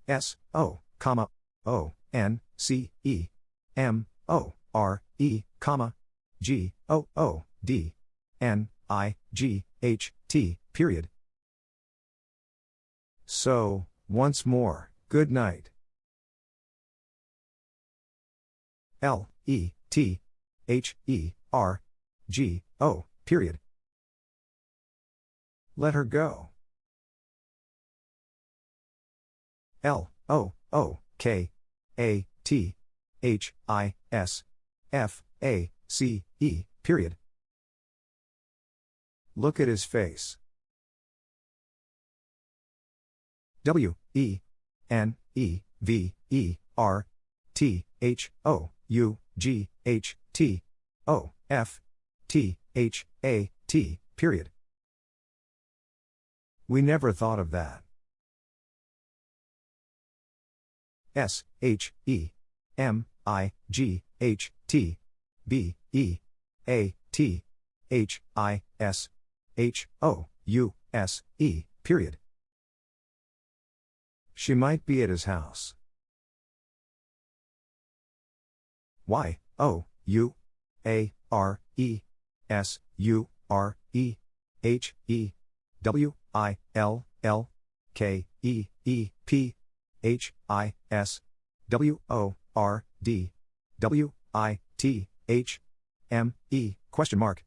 S, O, comma, O, N, C, E, M, O, R, E, comma, G, O, O, D, N, I, G, H, T, period. So, once more, good night. L, E, T, H, E, R, G, O, period. Let her go. L, O, O, K, A, T, H, I, S, F, A, C, E, period. Look at his face. W, E, N, E, V, E, R, T, H, O, U, G, H, T, O, F, T, H, A, T, period. We never thought of that. S, H, E, M, I, G, H, T, B, E, A, T, H, I, S, H, O, U, S, E, period. She might be at his house. Y, O, U, A, R, E, S, U, R, E, H, E, W, I, L, L, K, E, E, P, H, I, S, W, O, R, D, W, I, T, H, M, E, question mark.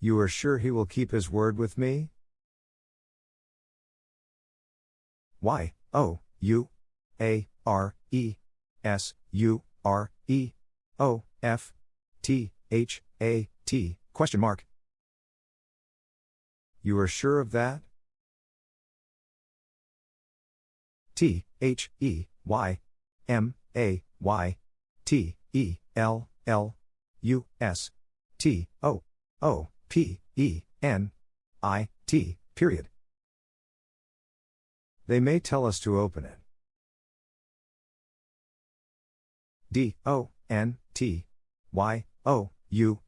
You are sure he will keep his word with me? Y, O, U, A, R, E, S, U, R, E, O, F, T, H, A, T, question mark. You are sure of that? T, H, E, Y, M, A, Y, T, E, L, L, U, S, T, O, O, P, E, N, I, T, period. They may tell us to open it. D, O, N, T, Y, O, U,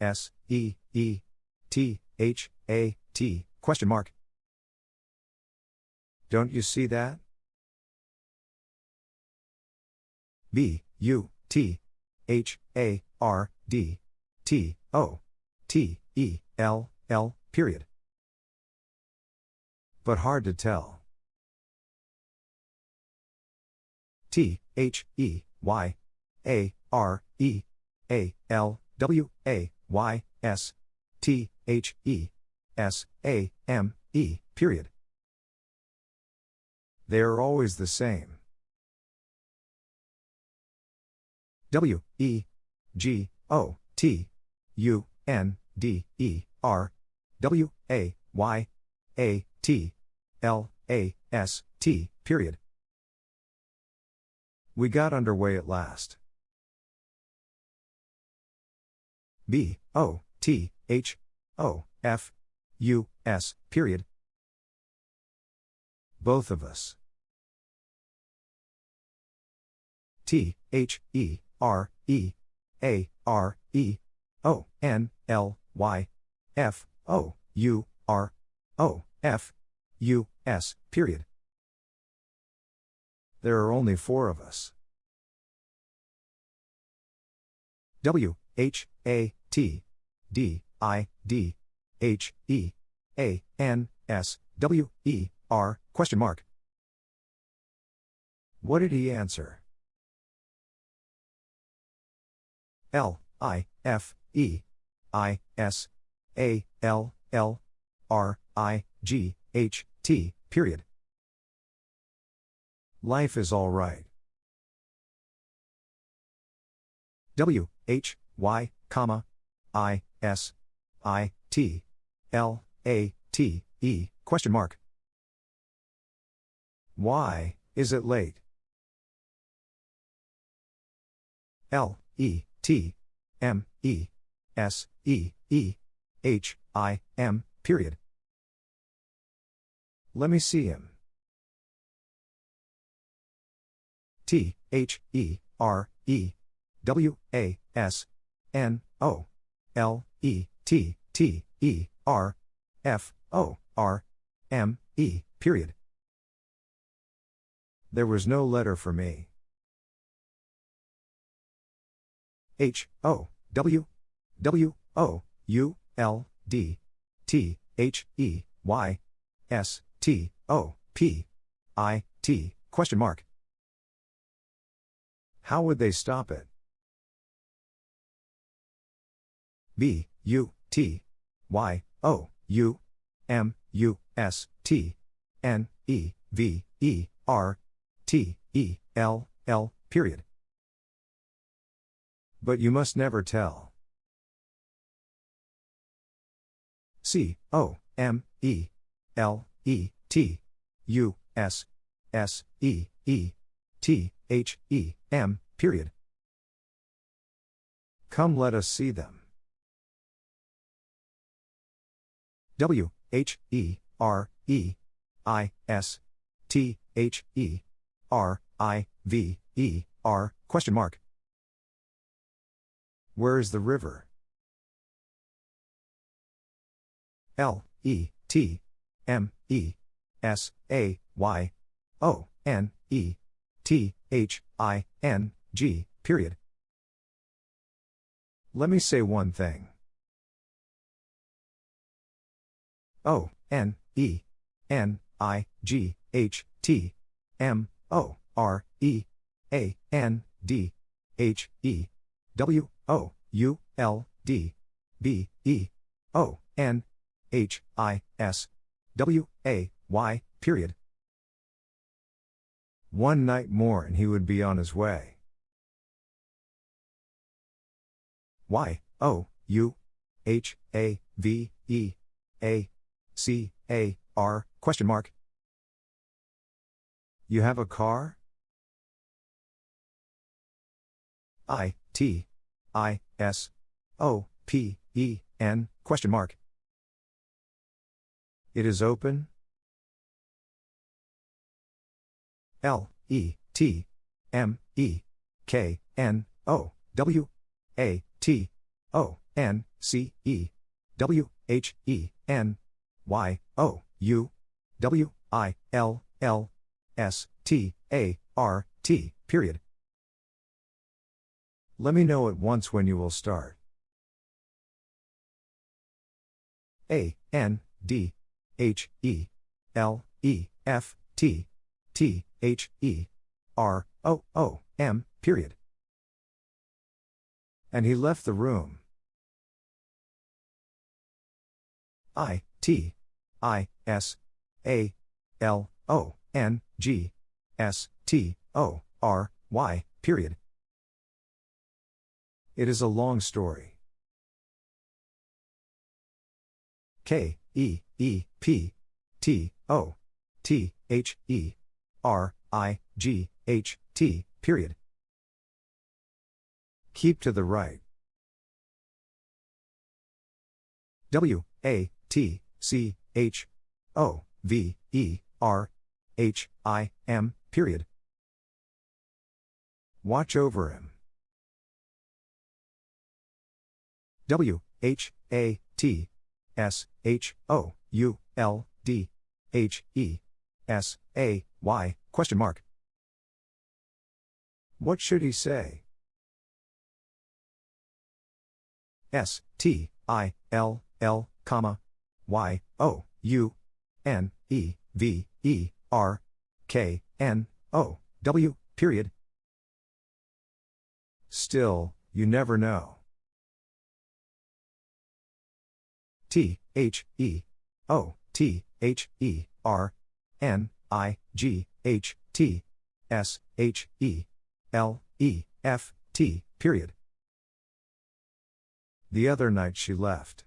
S, E, E, T, H, A, T, question mark. Don't you see that? B, U, T, H, A, R, D, T, O, T, E, L, L, period. But hard to tell. T, H, E, Y, A, R, E, A, L, W, A, Y, S, T, H, E, S, A, M, E, period. They are always the same. W, E, G, O, T, U, N, D, E, R W A Y A T L A S T period. We got underway at last. B O T H O F U S period. Both of us. T H E R E A R E O N L Y F O U R O F U S period. There are only four of us. W H A T D I D H E A N S W E R question mark. What did he answer? L I F E I S A L L R I G H T period. Life is all right. W H Y comma I S I T L A T E question mark. Why is it late? L E T M E S E E H I M period. Let me see him. T H E R E W A S N O L E T T E R F O R M E period. There was no letter for me. H O W W O U L D T H E Y S T O P I T question mark. How would they stop it? B U T Y O U M U S T N E V E R T E L L period. But you must never tell. C O M E L E T U S S E E T H E M period. Come let us see them. W H E R E I S T H E R I V E R question mark. Where is the river? L E T M E S A Y O N E T H I N G period. Let me say one thing. O N E N I G H T M O R E A N D H E W O U L D B E O N H I S W A Y period. One night more and he would be on his way. Y O U H A V E A C A R question mark. You have a car? I T I S O P E N question mark. It is open? L E T M E K N O W A T O N C E W H E N Y O U W I L L S T A R T period. Let me know at once when you will start. A N D H E L E F T T H E R O O M period. And he left the room. I T I S A L O N G S T O R Y period. It is a long story. K, E, E, P, T, O, T, H, E, R, I, G, H, T, period. Keep to the right. W, A, T, C, H, O, V, E, R, H, I, M, period. Watch over him. W, H, A, T, S, H, O, U, L, D, H, E, S, A, Y, question mark. What should he say? S, T, I, L, L, comma, Y, O, U, N, E, V, E, R, K, N, O, W, period. Still, you never know. T, H, E, O, T, H, E, R, N, I, G, H, T, S, H, E, L, E, F, T, period. The other night she left.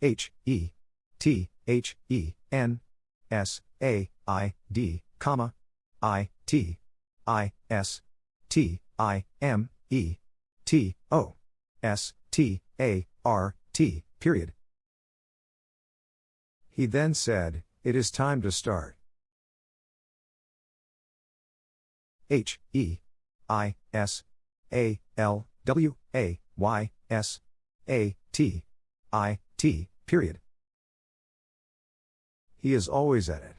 H, E, T, H, E, N, S, A, I, D, comma, I, T, I, S, T, I, M, E, T, O, S, T, A, R, T, period. He then said, It is time to start. H, E, I, S, A, L, W, A, Y, S, A, T, I, T, period. He is always at it.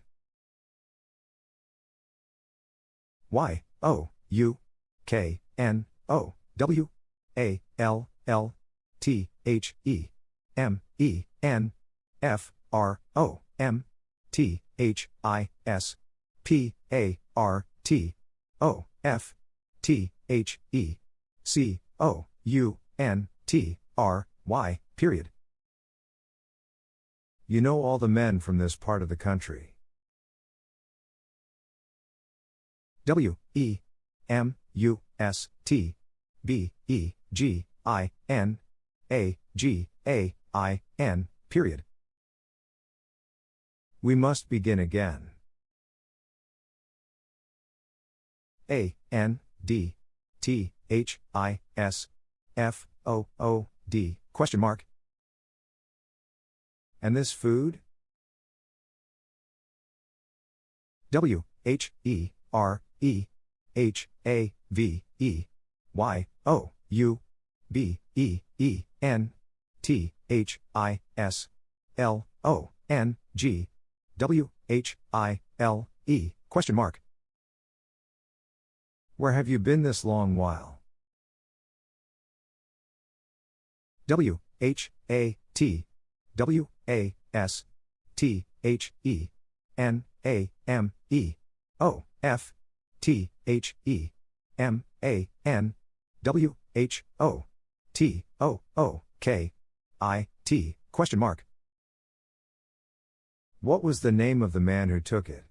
Y, O, U, K, N, O, W, A, L, L, T, H, E, M, E, N, F, R, O, M, T, H, I, S, P, A, R, T, O, F, T, H, E, C, O, U, N, T, R, Y, period. You know all the men from this part of the country. W, E, M, U, S, T, B, E, G, I, N, A, G, A, I, N, period. We must begin again. A, N, D, T, H, I, S, F, O, O, D, question mark. And this food? W, H, E, R, E, H, A, V, E, Y, O, U, B, E, E, N, T, H, I, S, L, O, N, G, W, H, I, L, E, question mark. Where have you been this long while? W, H, A, T, W, A, S, T, H, E, N, A, M, E, O, F, T, H, E, M, A, N, W, H, O, T, O, O, K, I, T, question mark. What was the name of the man who took it?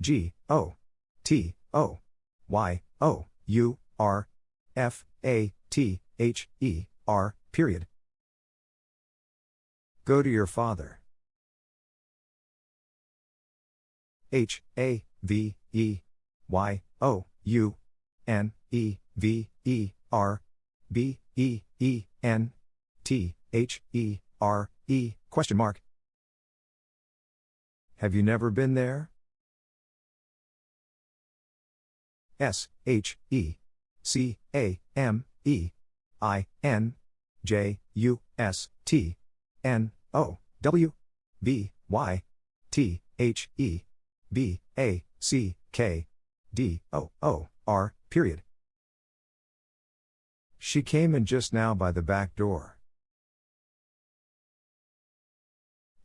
G, O, T, O, Y, O, U, R, F, A, T, H, E, R, period. Go to your father. H, A, V, E, Y, O, U, N, E, V, E, R, B, E, E, N, T, H, E, R, E, question mark. Have you never been there? S, H, E, C, A, M, E, I, N, J, U, S, T, N, O, W, B, Y, T, H, E, B, A, C, K, D, O, O, R, period. She came in just now by the back door.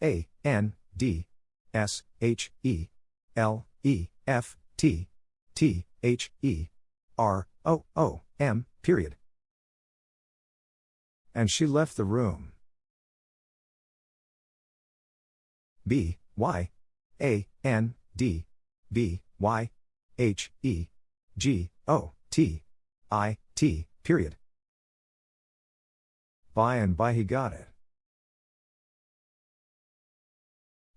A, N, D, S, H, E, L, E, F, T, T, H, E, R, O, O, M, period. And she left the room. B, Y, A, N, D, B, Y, H, E, G, O, T, I, T, period. By and by he got it.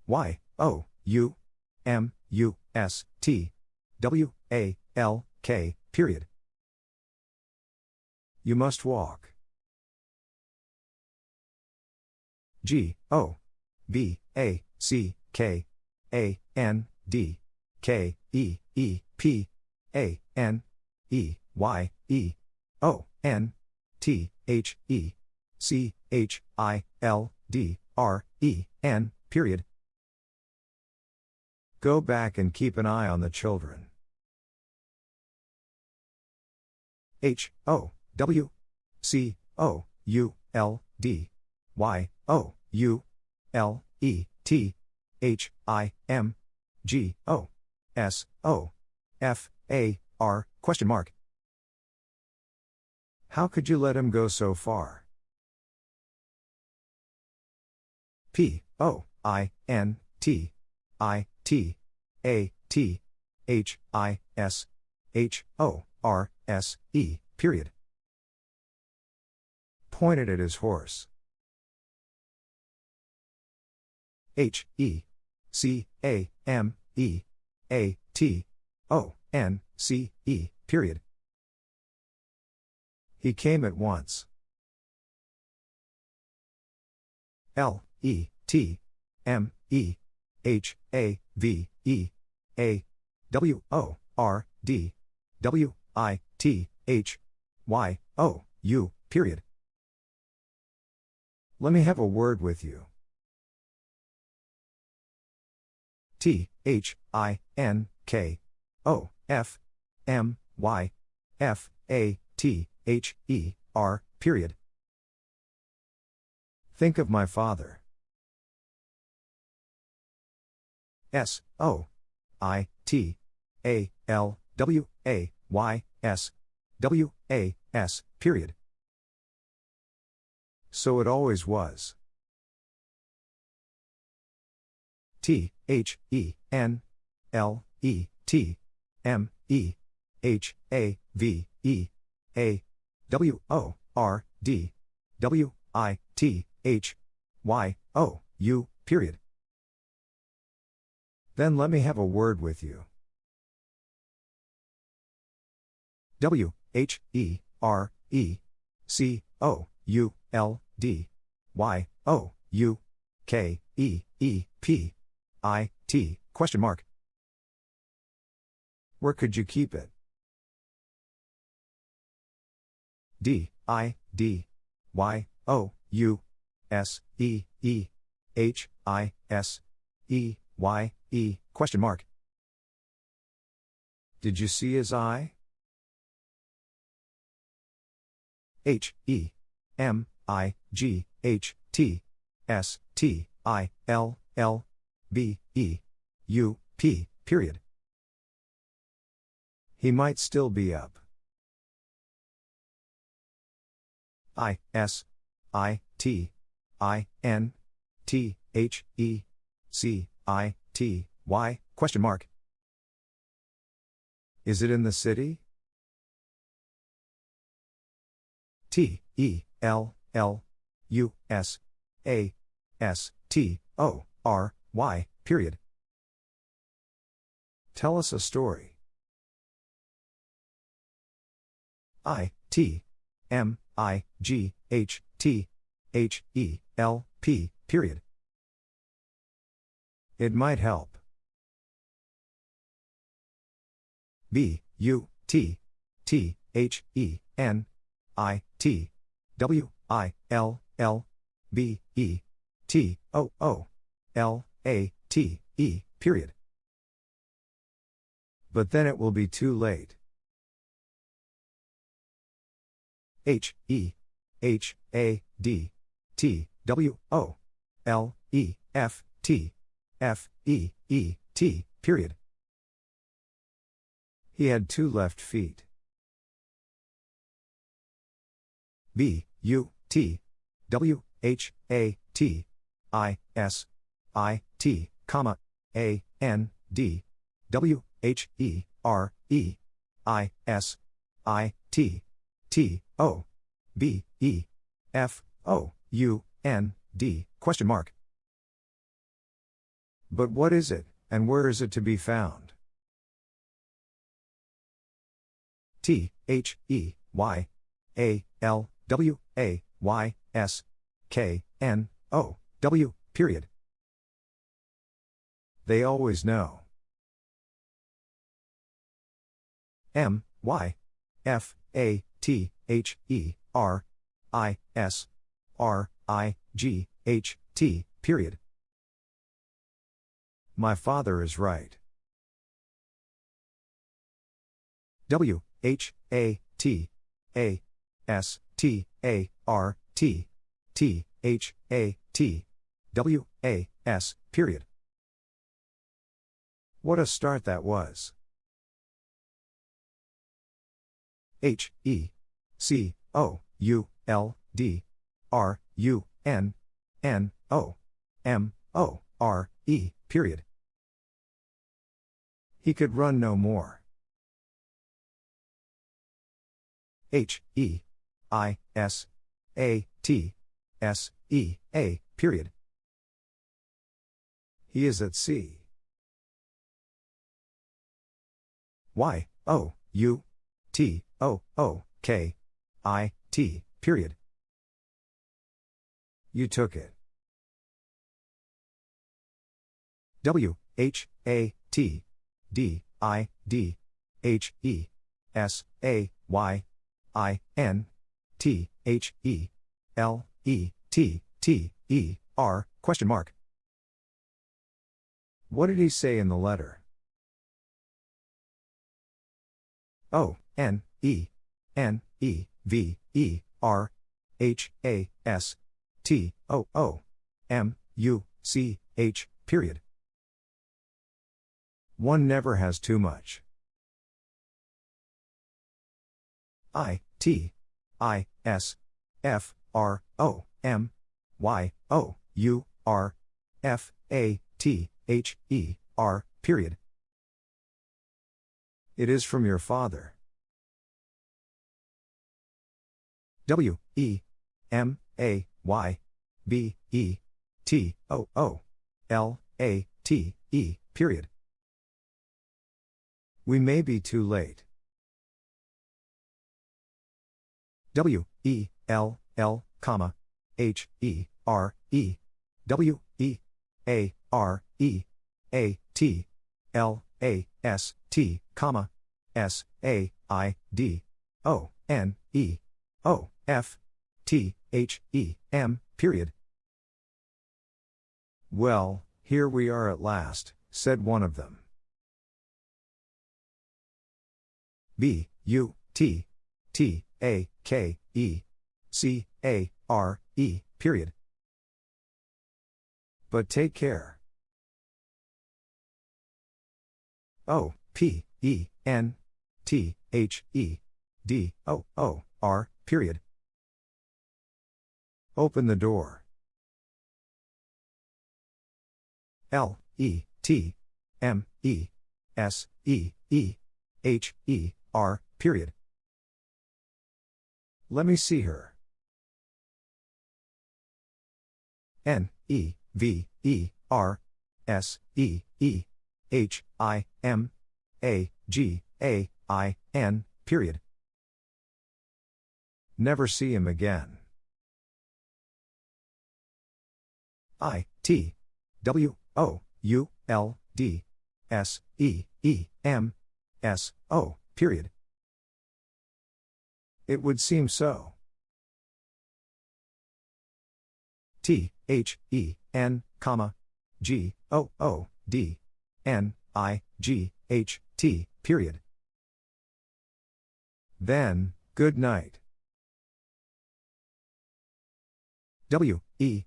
Y, O, U, M, U, S, T, W, A, L, K, period. You must walk. G, O, B, A, C, K, A, N, D, K, E, E, P, A, N, E, Y, E, O, N, T, H, E, C, H, I, L, D, R, E, N, period. Go back and keep an eye on the children. H, O, W, C, O, U, L, D, Y, O, U, L, E, T, H, I, M, G, O, S, O, F, A, R, question mark. How could you let him go so far? P, O, I, N, T, I, T, A, T, H, I, S, H, O, R, S, E, period. Pointed at his horse. H, E, C, A, M, E, A, T, O, N, C, E, period. He came at once. L, E, T, M, E, H, A, V, E, A, W, O, R, D, W, I, T, H, Y, O, U, period. Let me have a word with you. T, H, I, N, K, O, F, M, Y, F, A, T, H, E, R, period. Think of my father. S, O, I, T, A, L, W, A, Y, S, W, A, S, period. So it always was. T, H, E, N, L, E, T, M, E, H, A, V, E, A, W, O, R, D, W, I, T, H, Y, O, U, period. Then let me have a word with you. W, H, E, R, E, C, O, U, L, D, Y, O, U, K, E, E, P, I, T, question mark. Where could you keep it? D, I, D, Y, O, U, S, E, E, H, I, S, E, Y, E, question mark. Did you see his eye? H, E, M, I, G, H, T, S, T, I, L, L, B, E, U, P, period. He might still be up. I, S, I, T, I, N, T, H, E, C, I, T, Y, question mark. Is it in the city? T, E, L, L, U, S, A, S, T, O, R, Y, period. Tell us a story. I, T, M, I, G, H, T, H, E, L, P, period. It might help. B, U, T, T, H, E, N, I, T, W, I, L, L, B, E, T, O, O, L, A, T, E, period. But then it will be too late. H, E, H, A, D, T, W, O, L, E, F, T, F, E, E, T, period. He had two left feet. B, U, T, W, H, A, T, I, S, I, T, comma, A, N, D, W, H, E, R, E, I, S, I, T, T, O, B, E, F, O, U, N, D, question mark. But what is it, and where is it to be found? T, H, E, Y, A, L, W, A, Y, S, K, N, O, W, period. They always know. M, Y, F, A, T, H, E, R, I, S, R, I, G, H, T, period. My father is right. W, H, A, T, A, S, T, A, R, T, T, H, A, T, W, A, S, period. What a start that was. H, E, C, O, U, L, D, R, U, N, N, O, M, O, R, E, period. He could run no more. H, E, I, S, A, T, S, E, A, period. He is at sea. Y, O, U, T, O, O, K, I, T, period. You took it. W, H, A, T, D, I, D, H, E, S, A, Y, I, N, T, H, E, L, E, T, T, E, R, question mark. What did he say in the letter? O, N, E, N, E, V, E, R, H, A, S, T, O, O, M, U, C, H, period. One never has too much. I, T, I, S, F, R, O, M, Y, O, U, R, F, A, T, H, E, R, period. It is from your father. W, E, M, A, Y, B, E, T, O, O, L, A, T, E, period. We may be too late. W, E, L, L, comma, H, E, R, E, W, E, A, R, E, A, T, L, A, S, T, comma, S, A, I, D, O, N, E, O, F, T, H, E, M, period. Well, here we are at last, said one of them. B, U, T, T, A, K, E, C, A, R, E, period. But take care. O, P, E, N, T, H, E, D, O, O, R, period. Open the door. L, E, T, M, E, S, E, E, H, E, R, period. Let me see her. N, E, V, E, R, S, E, E, H, I, M, A, G, A, I, N, period. Never see him again. I, T, W, O, U, L, D, S, E, E, M, S, O, period. It would seem so. T, H, E, N, comma, G, O, O, D, N, I, G, H, T, period. Then, good night. W, E,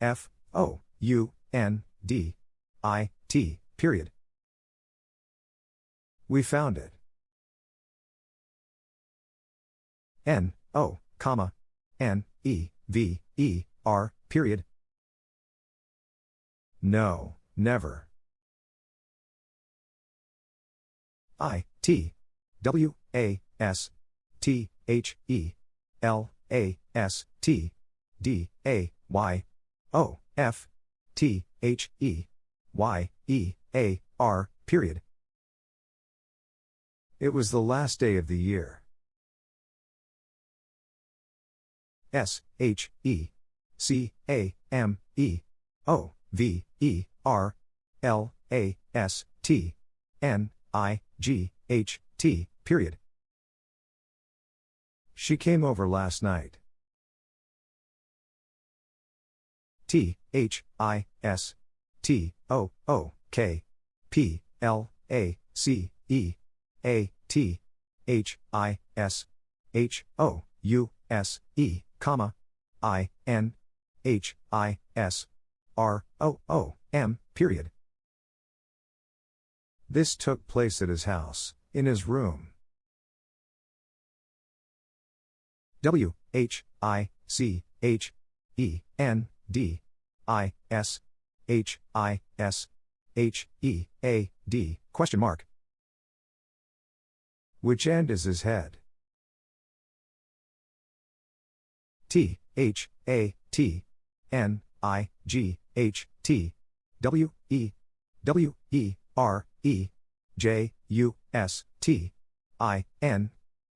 F, O, U, N, D, I, T, period. We found it. N, O, comma, N, E, V, E, R, period. No, never. I, T, W, A, S, T, H, E, L, A, S, T, D, A, Y, O, F, T, H, E, Y, E, A, R, period. It was the last day of the year. S, H, E, C, A, M, E, O, V, E, R, L, A, S, T, N, I, G, H, T, period. She came over last night. T, H, I, S, T, O, O, K, P, L, A, C, E, A, T, H, I, S, H, O, U, S, E, comma, I, N, H, I, S, R, O, O, M, period. This took place at his house, in his room. W, H, I, C, H, E, N, D, I, S, H, I, S, H, E, A, D, question mark. Which end is his head? T, H, A, T, N, I, G, H, T, W, E, W, E, R, E, J, U, S, T, I, N,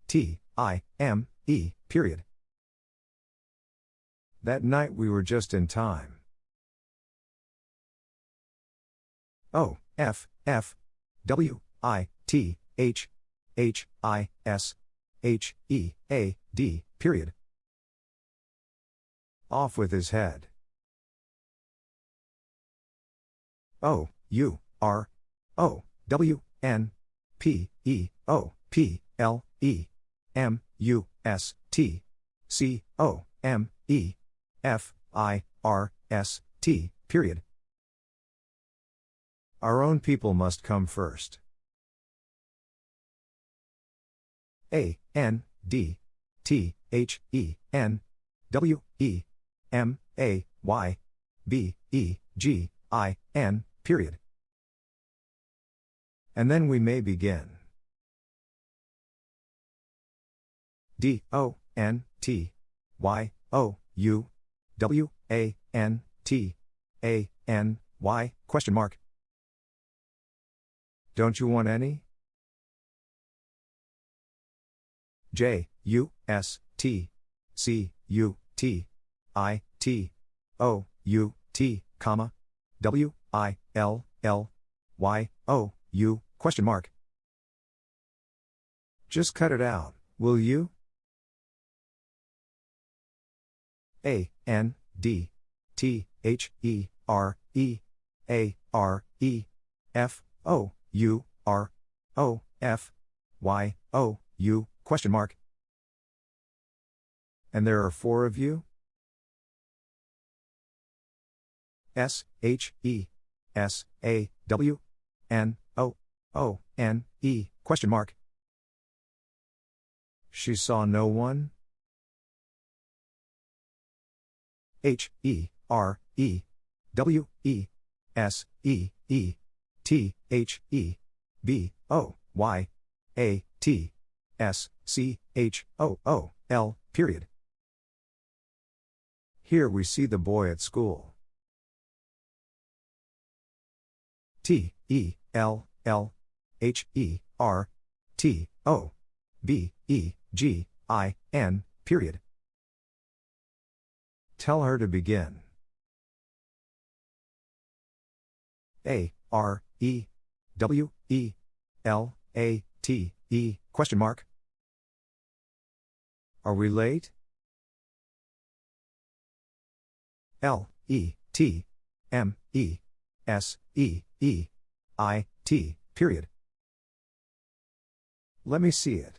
T, I, M, E, period. That night we were just in time. O, F, F, W, I, T, H, H, I, S, H, E, A, D, period. Off with his head. O, U, R, O, W, N, P, E, O, P, L, E, M, U, S, T, C, O, M, E, F, I, R, S, T, period. Our own people must come first. A, N, D, T, H, E, N, W, E, M, A, Y, B, E, G, I, N, period. And then we may begin. D, O, N, T, Y, O, U, W, A, N, T, A, N, Y, question mark. Don't you want any? J, U, S, T, C, U, T, I, T, O, U, T, comma, W, I, L, L, Y, O, U, question mark. Just cut it out, will you? A, N, D, T, H, E, R, E, A, R, E, F, O, U, R, O, F, Y, O, U, question mark. And there are four of you? S, H, E, S, A, W, N, O, O, N, E, question mark. She saw no one? H, E, R, E, W, E, S, E, E, T, H, E, B, O, Y, A, T, S, C, H, O, O, L, period. Here we see the boy at school. T, E, L, L, H, E, R, T, O, B, E, G, I, N, period. Tell her to begin. A, R, E, W, E, L, A, T, E, question mark. Are we late? L, E, T, M, E, S, E, E, I, T, period. Let me see it.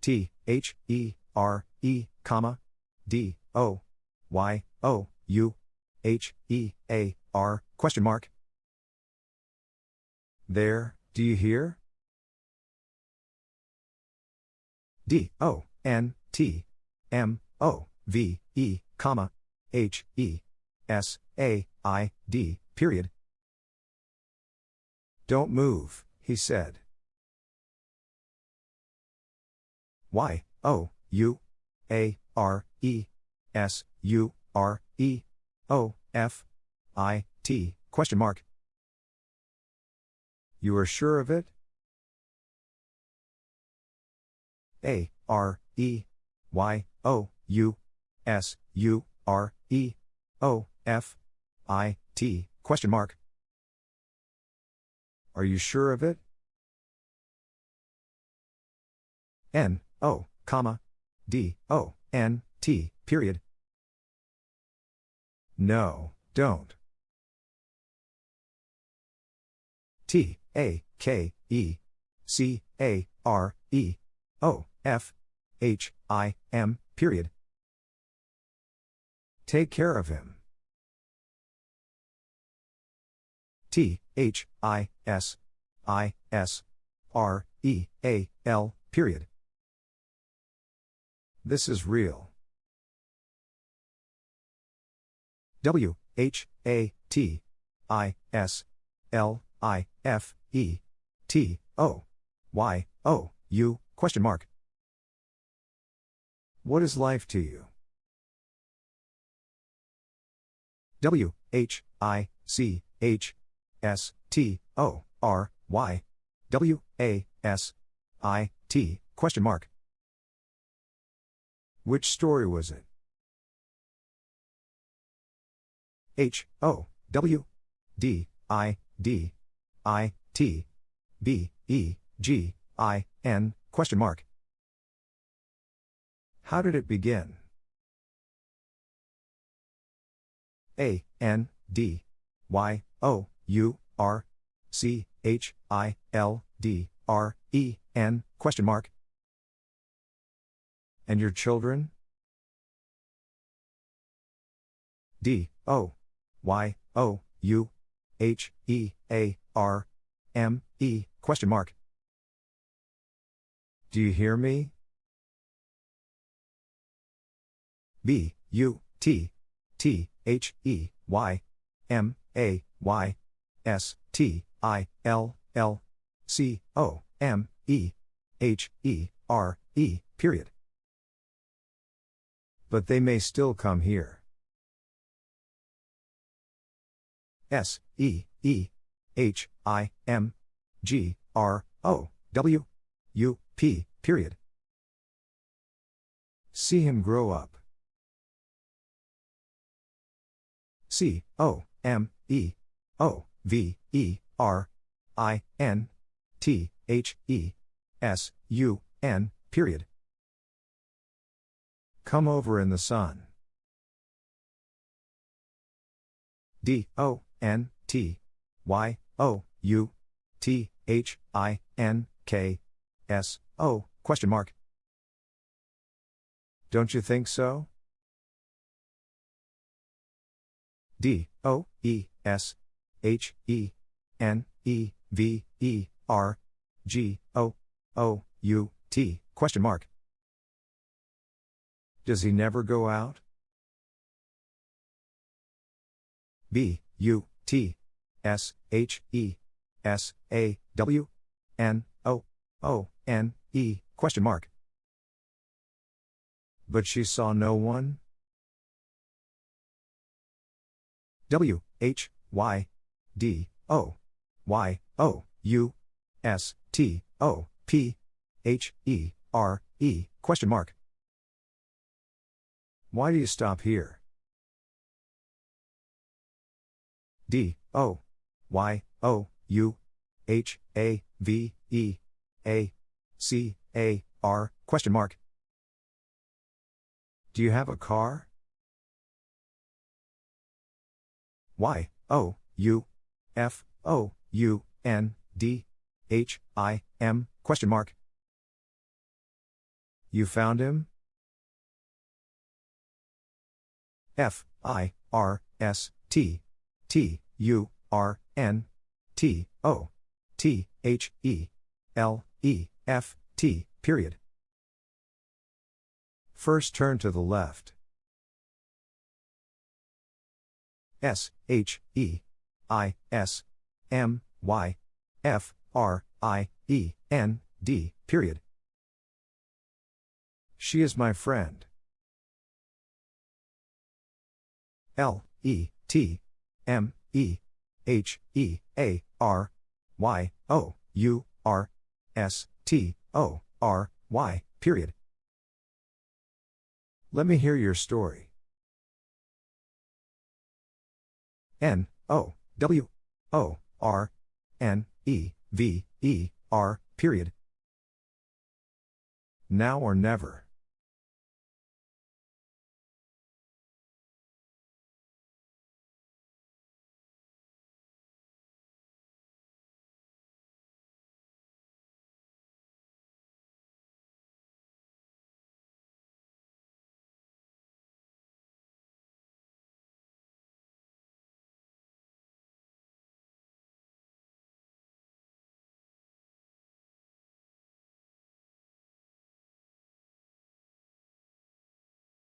T, H, E, R, E, comma, D, O, Y, O, U, H, E, A, R, question mark. There, do you hear? D, O, N, T, M, O, V, E, comma, H, E, S, A, I, D, period. Don't move, he said. Y, O, U, A, R, E, S, U, R, E, O, F, I, T, question mark. You are sure of it? A, R, E, Y, O, U, S, U, R, E, O, F, I, T, question mark. Are you sure of it? N, O, comma, D, O, N, T, period. No, don't. T, A, K, E, C, A, R, E, O, F, H, I, M, period. Take care of him. T, H, I, S, I, S, R, E, A, L, period. This is real. W, H, A, T, I, S, L, I, F, E, T, O, Y, O, U, question mark. What is life to you? W, H, I, C, H, S, T, O, R, Y, W, A, S, I, T, question mark. Which story was it? H, O, W, D, I, D, I, T, B, E, G, I, N, question mark. How did it begin? A, N, D, Y, O, U, R, C, H, I, L, D, R, E, N, question mark. And your children? D, O, Y, O, U, H, E, A, R, M, E, question mark. Do you hear me? B, U, T, T, H, E, Y, M, A, Y, S, T, I, L, L, C, O, M, E, H, E, R, E, period. But they may still come here. S, E, E, H, I, M, G, R, O, W, U, P, period. See him grow up. C, O, M, E, O, V, E, R, I, N, T, H, E, S, U, N, period. Come over in the sun. D, O, N, T, Y, O, U, T, H, I, N, K, S, O, question mark. Don't you think so? D, O, E, S, H, E, N, E, V, E, R, G, O, O, U, T, question mark. Does he never go out? B, U, T, S, H, E, S, A, W, N, O, O, N, E, question mark. But she saw no one? W, H, Y, D, O, Y, O, U, S, T, O, P, H, E, R, E, question mark. Why do you stop here? D, O, Y, O, U, H, A, V, E, A, C, A, R, question mark. Do you have a car? Y, O, U, F, O, U, N, D, H, I, M, question mark. You found him? F, I, R, S, T, T, U, R, N, T, O, T, H, E, L, E, F, T, period. First turn to the left. S, H, E, I, S, M, Y, F, R, I, E, N, D, period. She is my friend. L, E, T, M, E, H, E, A, R, Y, O, U, R, S, T, O, R, Y, period. Let me hear your story. N, O, W, O, R, N, E, V, E, R, period. Now or never.